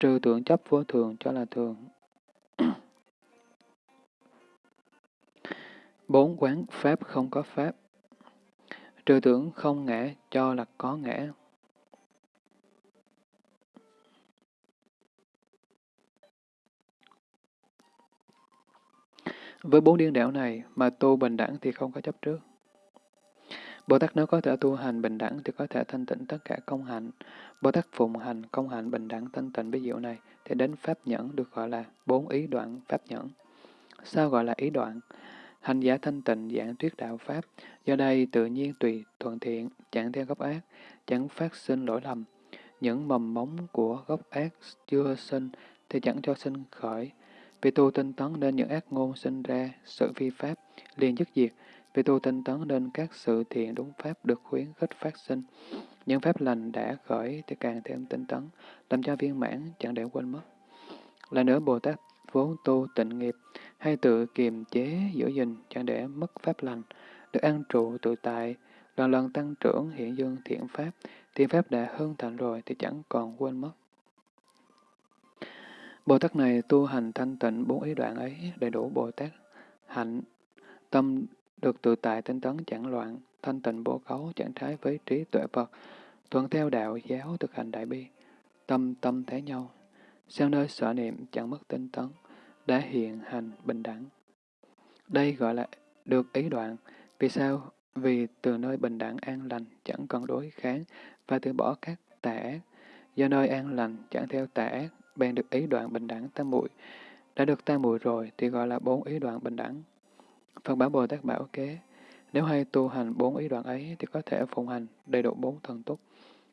trừ tượng chấp vô thường cho là thường. Bốn, quán pháp không có pháp, trừ tưởng không ngã cho là có ngã. Với bốn điên đảo này mà tu bình đẳng thì không có chấp trước. Bồ Tát nếu có thể tu hành bình đẳng thì có thể thanh tịnh tất cả công hạnh. Bồ Tát phụng hành công hạnh bình đẳng thanh tịnh ví dụ này thì đến pháp nhẫn được gọi là bốn ý đoạn pháp nhẫn. Sao gọi là ý đoạn? Hành giả thanh tịnh giảng thuyết đạo Pháp, do đây tự nhiên tùy thuận thiện, chẳng theo gốc ác, chẳng phát sinh lỗi lầm. Những mầm móng của gốc ác chưa sinh thì chẳng cho sinh khởi, vì tu tinh tấn nên những ác ngôn sinh ra, sự vi pháp, liền dứt diệt. Vì tu tinh tấn nên các sự thiện đúng pháp được khuyến khích phát sinh. Những pháp lành đã khởi thì càng thêm tinh tấn, làm cho viên mãn, chẳng để quên mất. Là nữa Bồ Tát vốn tu tịnh nghiệp, hay tự kiềm chế, giữ gìn, chẳng để mất pháp lành, được an trụ tự tại, lần lần tăng trưởng hiện dương thiện pháp, thiện pháp đã hơn thành rồi thì chẳng còn quên mất. Bồ Tát này tu hành thanh tịnh bốn ý đoạn ấy đầy đủ Bồ Tát hạnh, tâm được tự tại tinh tấn chẳng loạn, thanh tịnh bố cấu chẳng trái với trí tuệ Phật, thuận theo đạo giáo thực hành đại bi, tâm tâm thế nhau, sang nơi sở niệm chẳng mất tinh tấn, đã hiện hành bình đẳng. Đây gọi là được ý đoạn. Vì sao? Vì từ nơi bình đẳng an lành chẳng cần đối kháng và từ bỏ các tà ác. Do nơi an lành chẳng theo tà ác bèn được ý đoạn bình đẳng tam muội Đã được tam muội rồi thì gọi là bốn ý đoạn bình đẳng. Phật bảo Bồ Tát bảo kế, nếu hay tu hành bốn ý đoạn ấy thì có thể phụng hành đầy đủ bốn thần túc,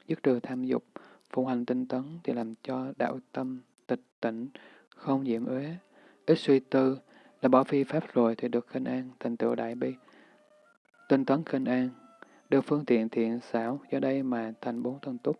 dứt trừ tham dục, phụng hành tinh tấn thì làm cho đạo tâm tịch tỉnh, không nhiễm uế, ít suy tư, là bỏ phi pháp rồi thì được khinh an, thành tựu đại bi. Tinh tấn khinh an, được phương tiện thiện xảo, do đây mà thành bốn thân túc,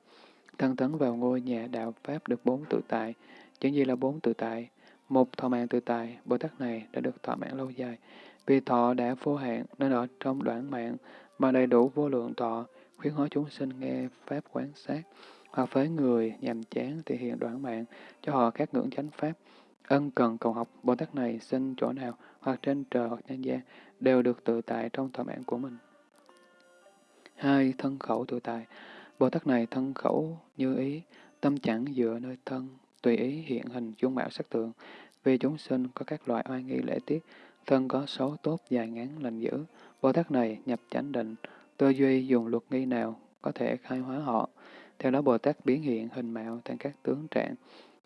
thân tấn vào ngôi nhà đạo Pháp được bốn tự tại. chẳng gì là bốn tự tại? một thọ mạng tự tại, Bồ Tát này đã được thọ mạng lâu dài. Vì thọ đã vô hạn nên ở trong đoạn mạng mà đầy đủ vô lượng thọ, khuyến hóa chúng sinh nghe Pháp quán sát, hoặc với người nhàm chán thì hiện đoạn mạng cho họ các ngưỡng chánh Pháp. Ân cần cầu học, Bồ Tát này sinh chỗ nào, hoặc trên trời hoặc nhân gian, đều được tự tại trong thỏa mãn của mình. Hai, thân khẩu tự tại. Bồ Tát này thân khẩu như ý, tâm chẳng dựa nơi thân, tùy ý hiện hình dung mạo sắc tượng. Vì chúng sinh có các loại oai nghi lễ tiết, thân có xấu tốt dài ngắn lành dữ. Bồ Tát này nhập chánh định, tư duy dùng luật nghi nào có thể khai hóa họ. Theo đó Bồ Tát biến hiện hình mạo thành các tướng trạng,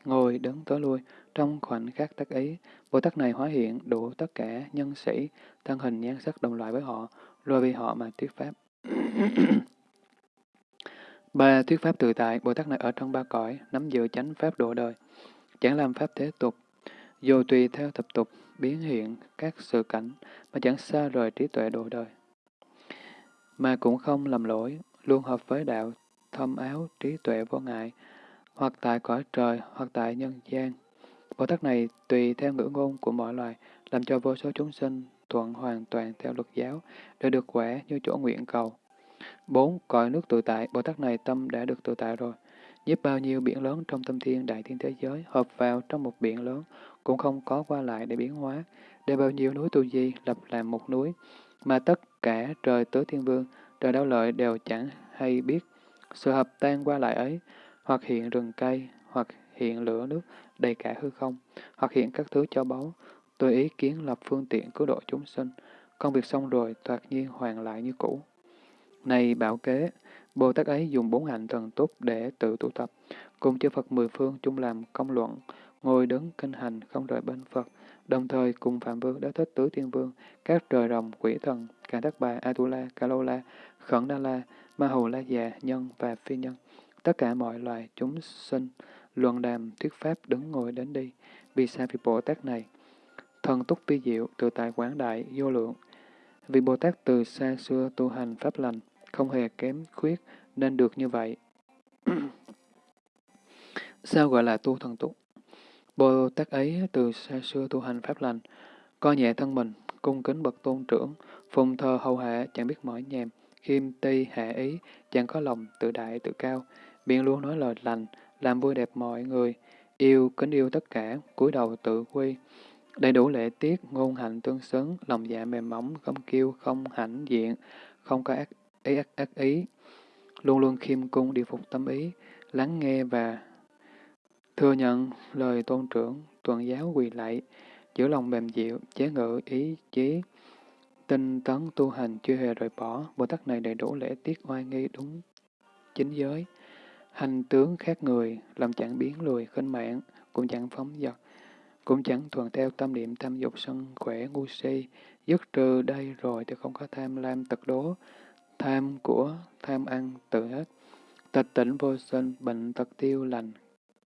ngồi đứng tới lui, trong khoảnh khắc tác ý, Bồ Tát này hóa hiện đủ tất cả nhân sĩ, thân hình nhan sắc đồng loại với họ, rồi vì họ mà thuyết pháp. (clears throat) ba Thuyết pháp tự tại, Bồ Tát này ở trong ba cõi, nắm giữ chánh pháp độ đời, chẳng làm pháp thế tục, dù tùy theo tập tục, biến hiện các sự cảnh, mà chẳng xa rời trí tuệ độ đời. Mà cũng không lầm lỗi, luôn hợp với đạo, thâm áo, trí tuệ vô ngại, hoặc tại cõi trời, hoặc tại nhân gian. Bồ Tát này tùy theo ngữ ngôn của mọi loài, làm cho vô số chúng sinh thuận hoàn toàn theo luật giáo, để được khỏe như chỗ nguyện cầu. bốn Cõi nước tự tại, Bồ Tát này tâm đã được tự tại rồi. Giúp bao nhiêu biển lớn trong tâm thiên đại thiên thế giới hợp vào trong một biển lớn, cũng không có qua lại để biến hóa, để bao nhiêu núi tu di lập làm một núi, mà tất cả trời tứ thiên vương, trời đau lợi đều chẳng hay biết. Sự hợp tan qua lại ấy, hoặc hiện rừng cây, hoặc hiện lửa nước đầy cả hư không, hoặc hiện các thứ cho báu, tôi ý kiến lập phương tiện cứu độ chúng sinh. Công việc xong rồi, thoạt nhiên hoàn lại như cũ. Này bảo kế, Bồ Tát ấy dùng bốn hạnh thần túc để tự tụ tập, cùng chư Phật mười phương chung làm công luận, ngồi đứng kinh hành không rời bên Phật, đồng thời cùng Phạm Vương, đã Thích Tứ Tiên Vương, các trời rồng, quỷ thần, Cả Đắc Bà, Atula, Ca Lô La, Khẩn Đa La, Ma hồ La Già, Nhân và Phi Nhân, tất cả mọi loài chúng sinh, luận đàm, thuyết pháp đứng ngồi đến đi. Vì sao vị Bồ Tát này? Thần túc vi diệu, tự tại quảng đại, vô lượng. vị Bồ Tát từ xa xưa tu hành pháp lành, không hề kém khuyết, nên được như vậy. (clears throat) sao gọi là tu thần túc? Bồ Tát ấy từ xa xưa tu hành pháp lành, coi nhẹ thân mình, cung kính bậc tôn trưởng, phùng thờ hầu hạ, chẳng biết mỏi nhèm, khiêm ti hạ ý, chẳng có lòng tự đại tự cao, biện luôn nói lời lành, làm vui đẹp mọi người, yêu kính yêu tất cả, cúi đầu tự quy, đầy đủ lễ tiết, ngôn hạnh tương xứng, lòng dạ mềm mỏng, không kiêu, không hãnh diện, không có ác ý, ác, ác ý, luôn luôn khiêm cung điều phục tâm ý, lắng nghe và thừa nhận lời tôn trưởng, tuần giáo quỳ lạy, giữ lòng mềm dịu, chế ngự ý chí, tinh tấn tu hành chưa hề rời bỏ, Bồ Tát này đầy đủ lễ tiết oai nghi đúng chính giới, hành tướng khác người, làm chẳng biến lùi khinh mạng, cũng chẳng phóng dật, cũng chẳng thuận theo tâm niệm tham dục sân khỏe ngu si, dứt trừ đây rồi thì không có tham lam tật đố, tham của, tham ăn, tự hết. Tịch tỉnh vô sinh, bệnh tật tiêu lành,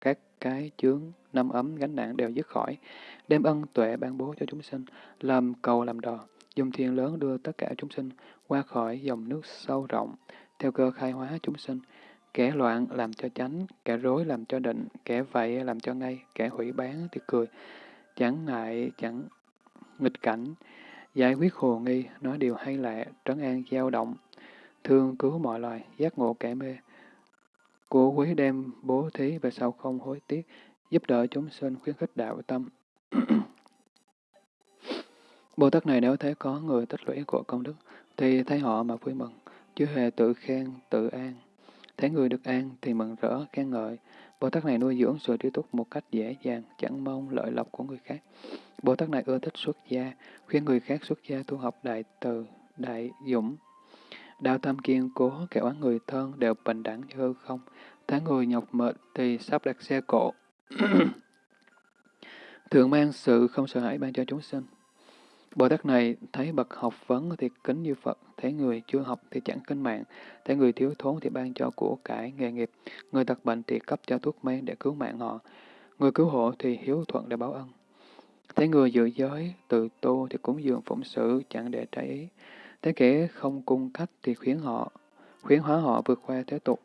các cái chướng, năm ấm, gánh nặng đều dứt khỏi, đem ân tuệ ban bố cho chúng sinh, làm cầu làm đò, dùng thiên lớn đưa tất cả chúng sinh qua khỏi dòng nước sâu rộng, theo cơ khai hóa chúng sinh, Kẻ loạn làm cho chánh, kẻ rối làm cho định, kẻ vậy làm cho ngay, kẻ hủy bán thì cười. Chẳng ngại, chẳng nghịch cảnh, giải quyết hồ nghi, nói điều hay lạ, trấn an dao động, thương cứu mọi loài, giác ngộ kẻ mê. Của quý đem bố thí về sau không hối tiếc, giúp đỡ chúng sinh khuyến khích đạo tâm. (coughs) Bồ Tát này nếu thấy có người tích lũy của công đức, thì thấy họ mà vui mừng, chứ hề tự khen, tự an. Thấy người được an thì mừng rỡ, khen ngợi. Bồ Tát này nuôi dưỡng sự trí túc một cách dễ dàng, chẳng mong lợi lộc của người khác. Bồ Tát này ưa thích xuất gia, khuyên người khác xuất gia tu học đại từ, đại dũng. Đạo tâm kiên cố, kẻ oán người thân đều bình đẳng như hư không. Thấy người nhọc mệt thì sắp đặt xe cộ. (coughs) Thường mang sự không sợ hãi ban cho chúng sinh. Bồ Tát này thấy bậc học vấn thì kính như Phật, thấy người chưa học thì chẳng kính mạng, thấy người thiếu thốn thì ban cho của cải nghề nghiệp, người tật bệnh thì cấp cho thuốc men để cứu mạng họ, người cứu hộ thì hiếu thuận để báo ân. Thấy người giữ giới, tự tu thì cúng dường phụng sự chẳng để trái ý. Thấy kẻ không cung cách thì khuyến họ, khuyến hóa họ vượt qua thế tục.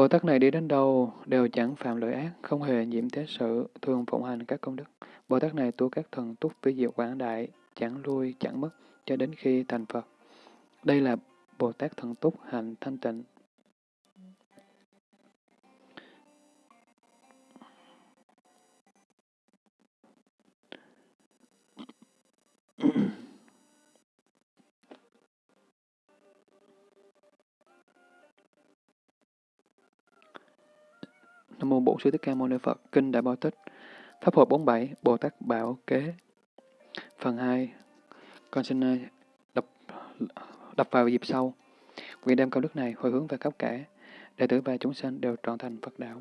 Bồ Tát này đi đến đâu đều chẳng phạm lỗi ác, không hề nhiễm thế sự, thường phụng hành các công đức. Bồ Tát này tu các thần túc với diệu quảng đại, chẳng lui chẳng mất, cho đến khi thành Phật. Đây là Bồ Tát thần túc hành thanh tịnh. Nam mô Bổn Sư Thích Ca Mâu Ni Phật, Kinh Đại Bảo Tích, Pháp hội 47, Bồ Tát Bảo Kế. Phần 2, con xin ờ, đập, đập vào dịp sau. Nguyện đem công đức này hồi hướng về khắp cả, đệ tử và chúng sanh đều trọn thành Phật đạo.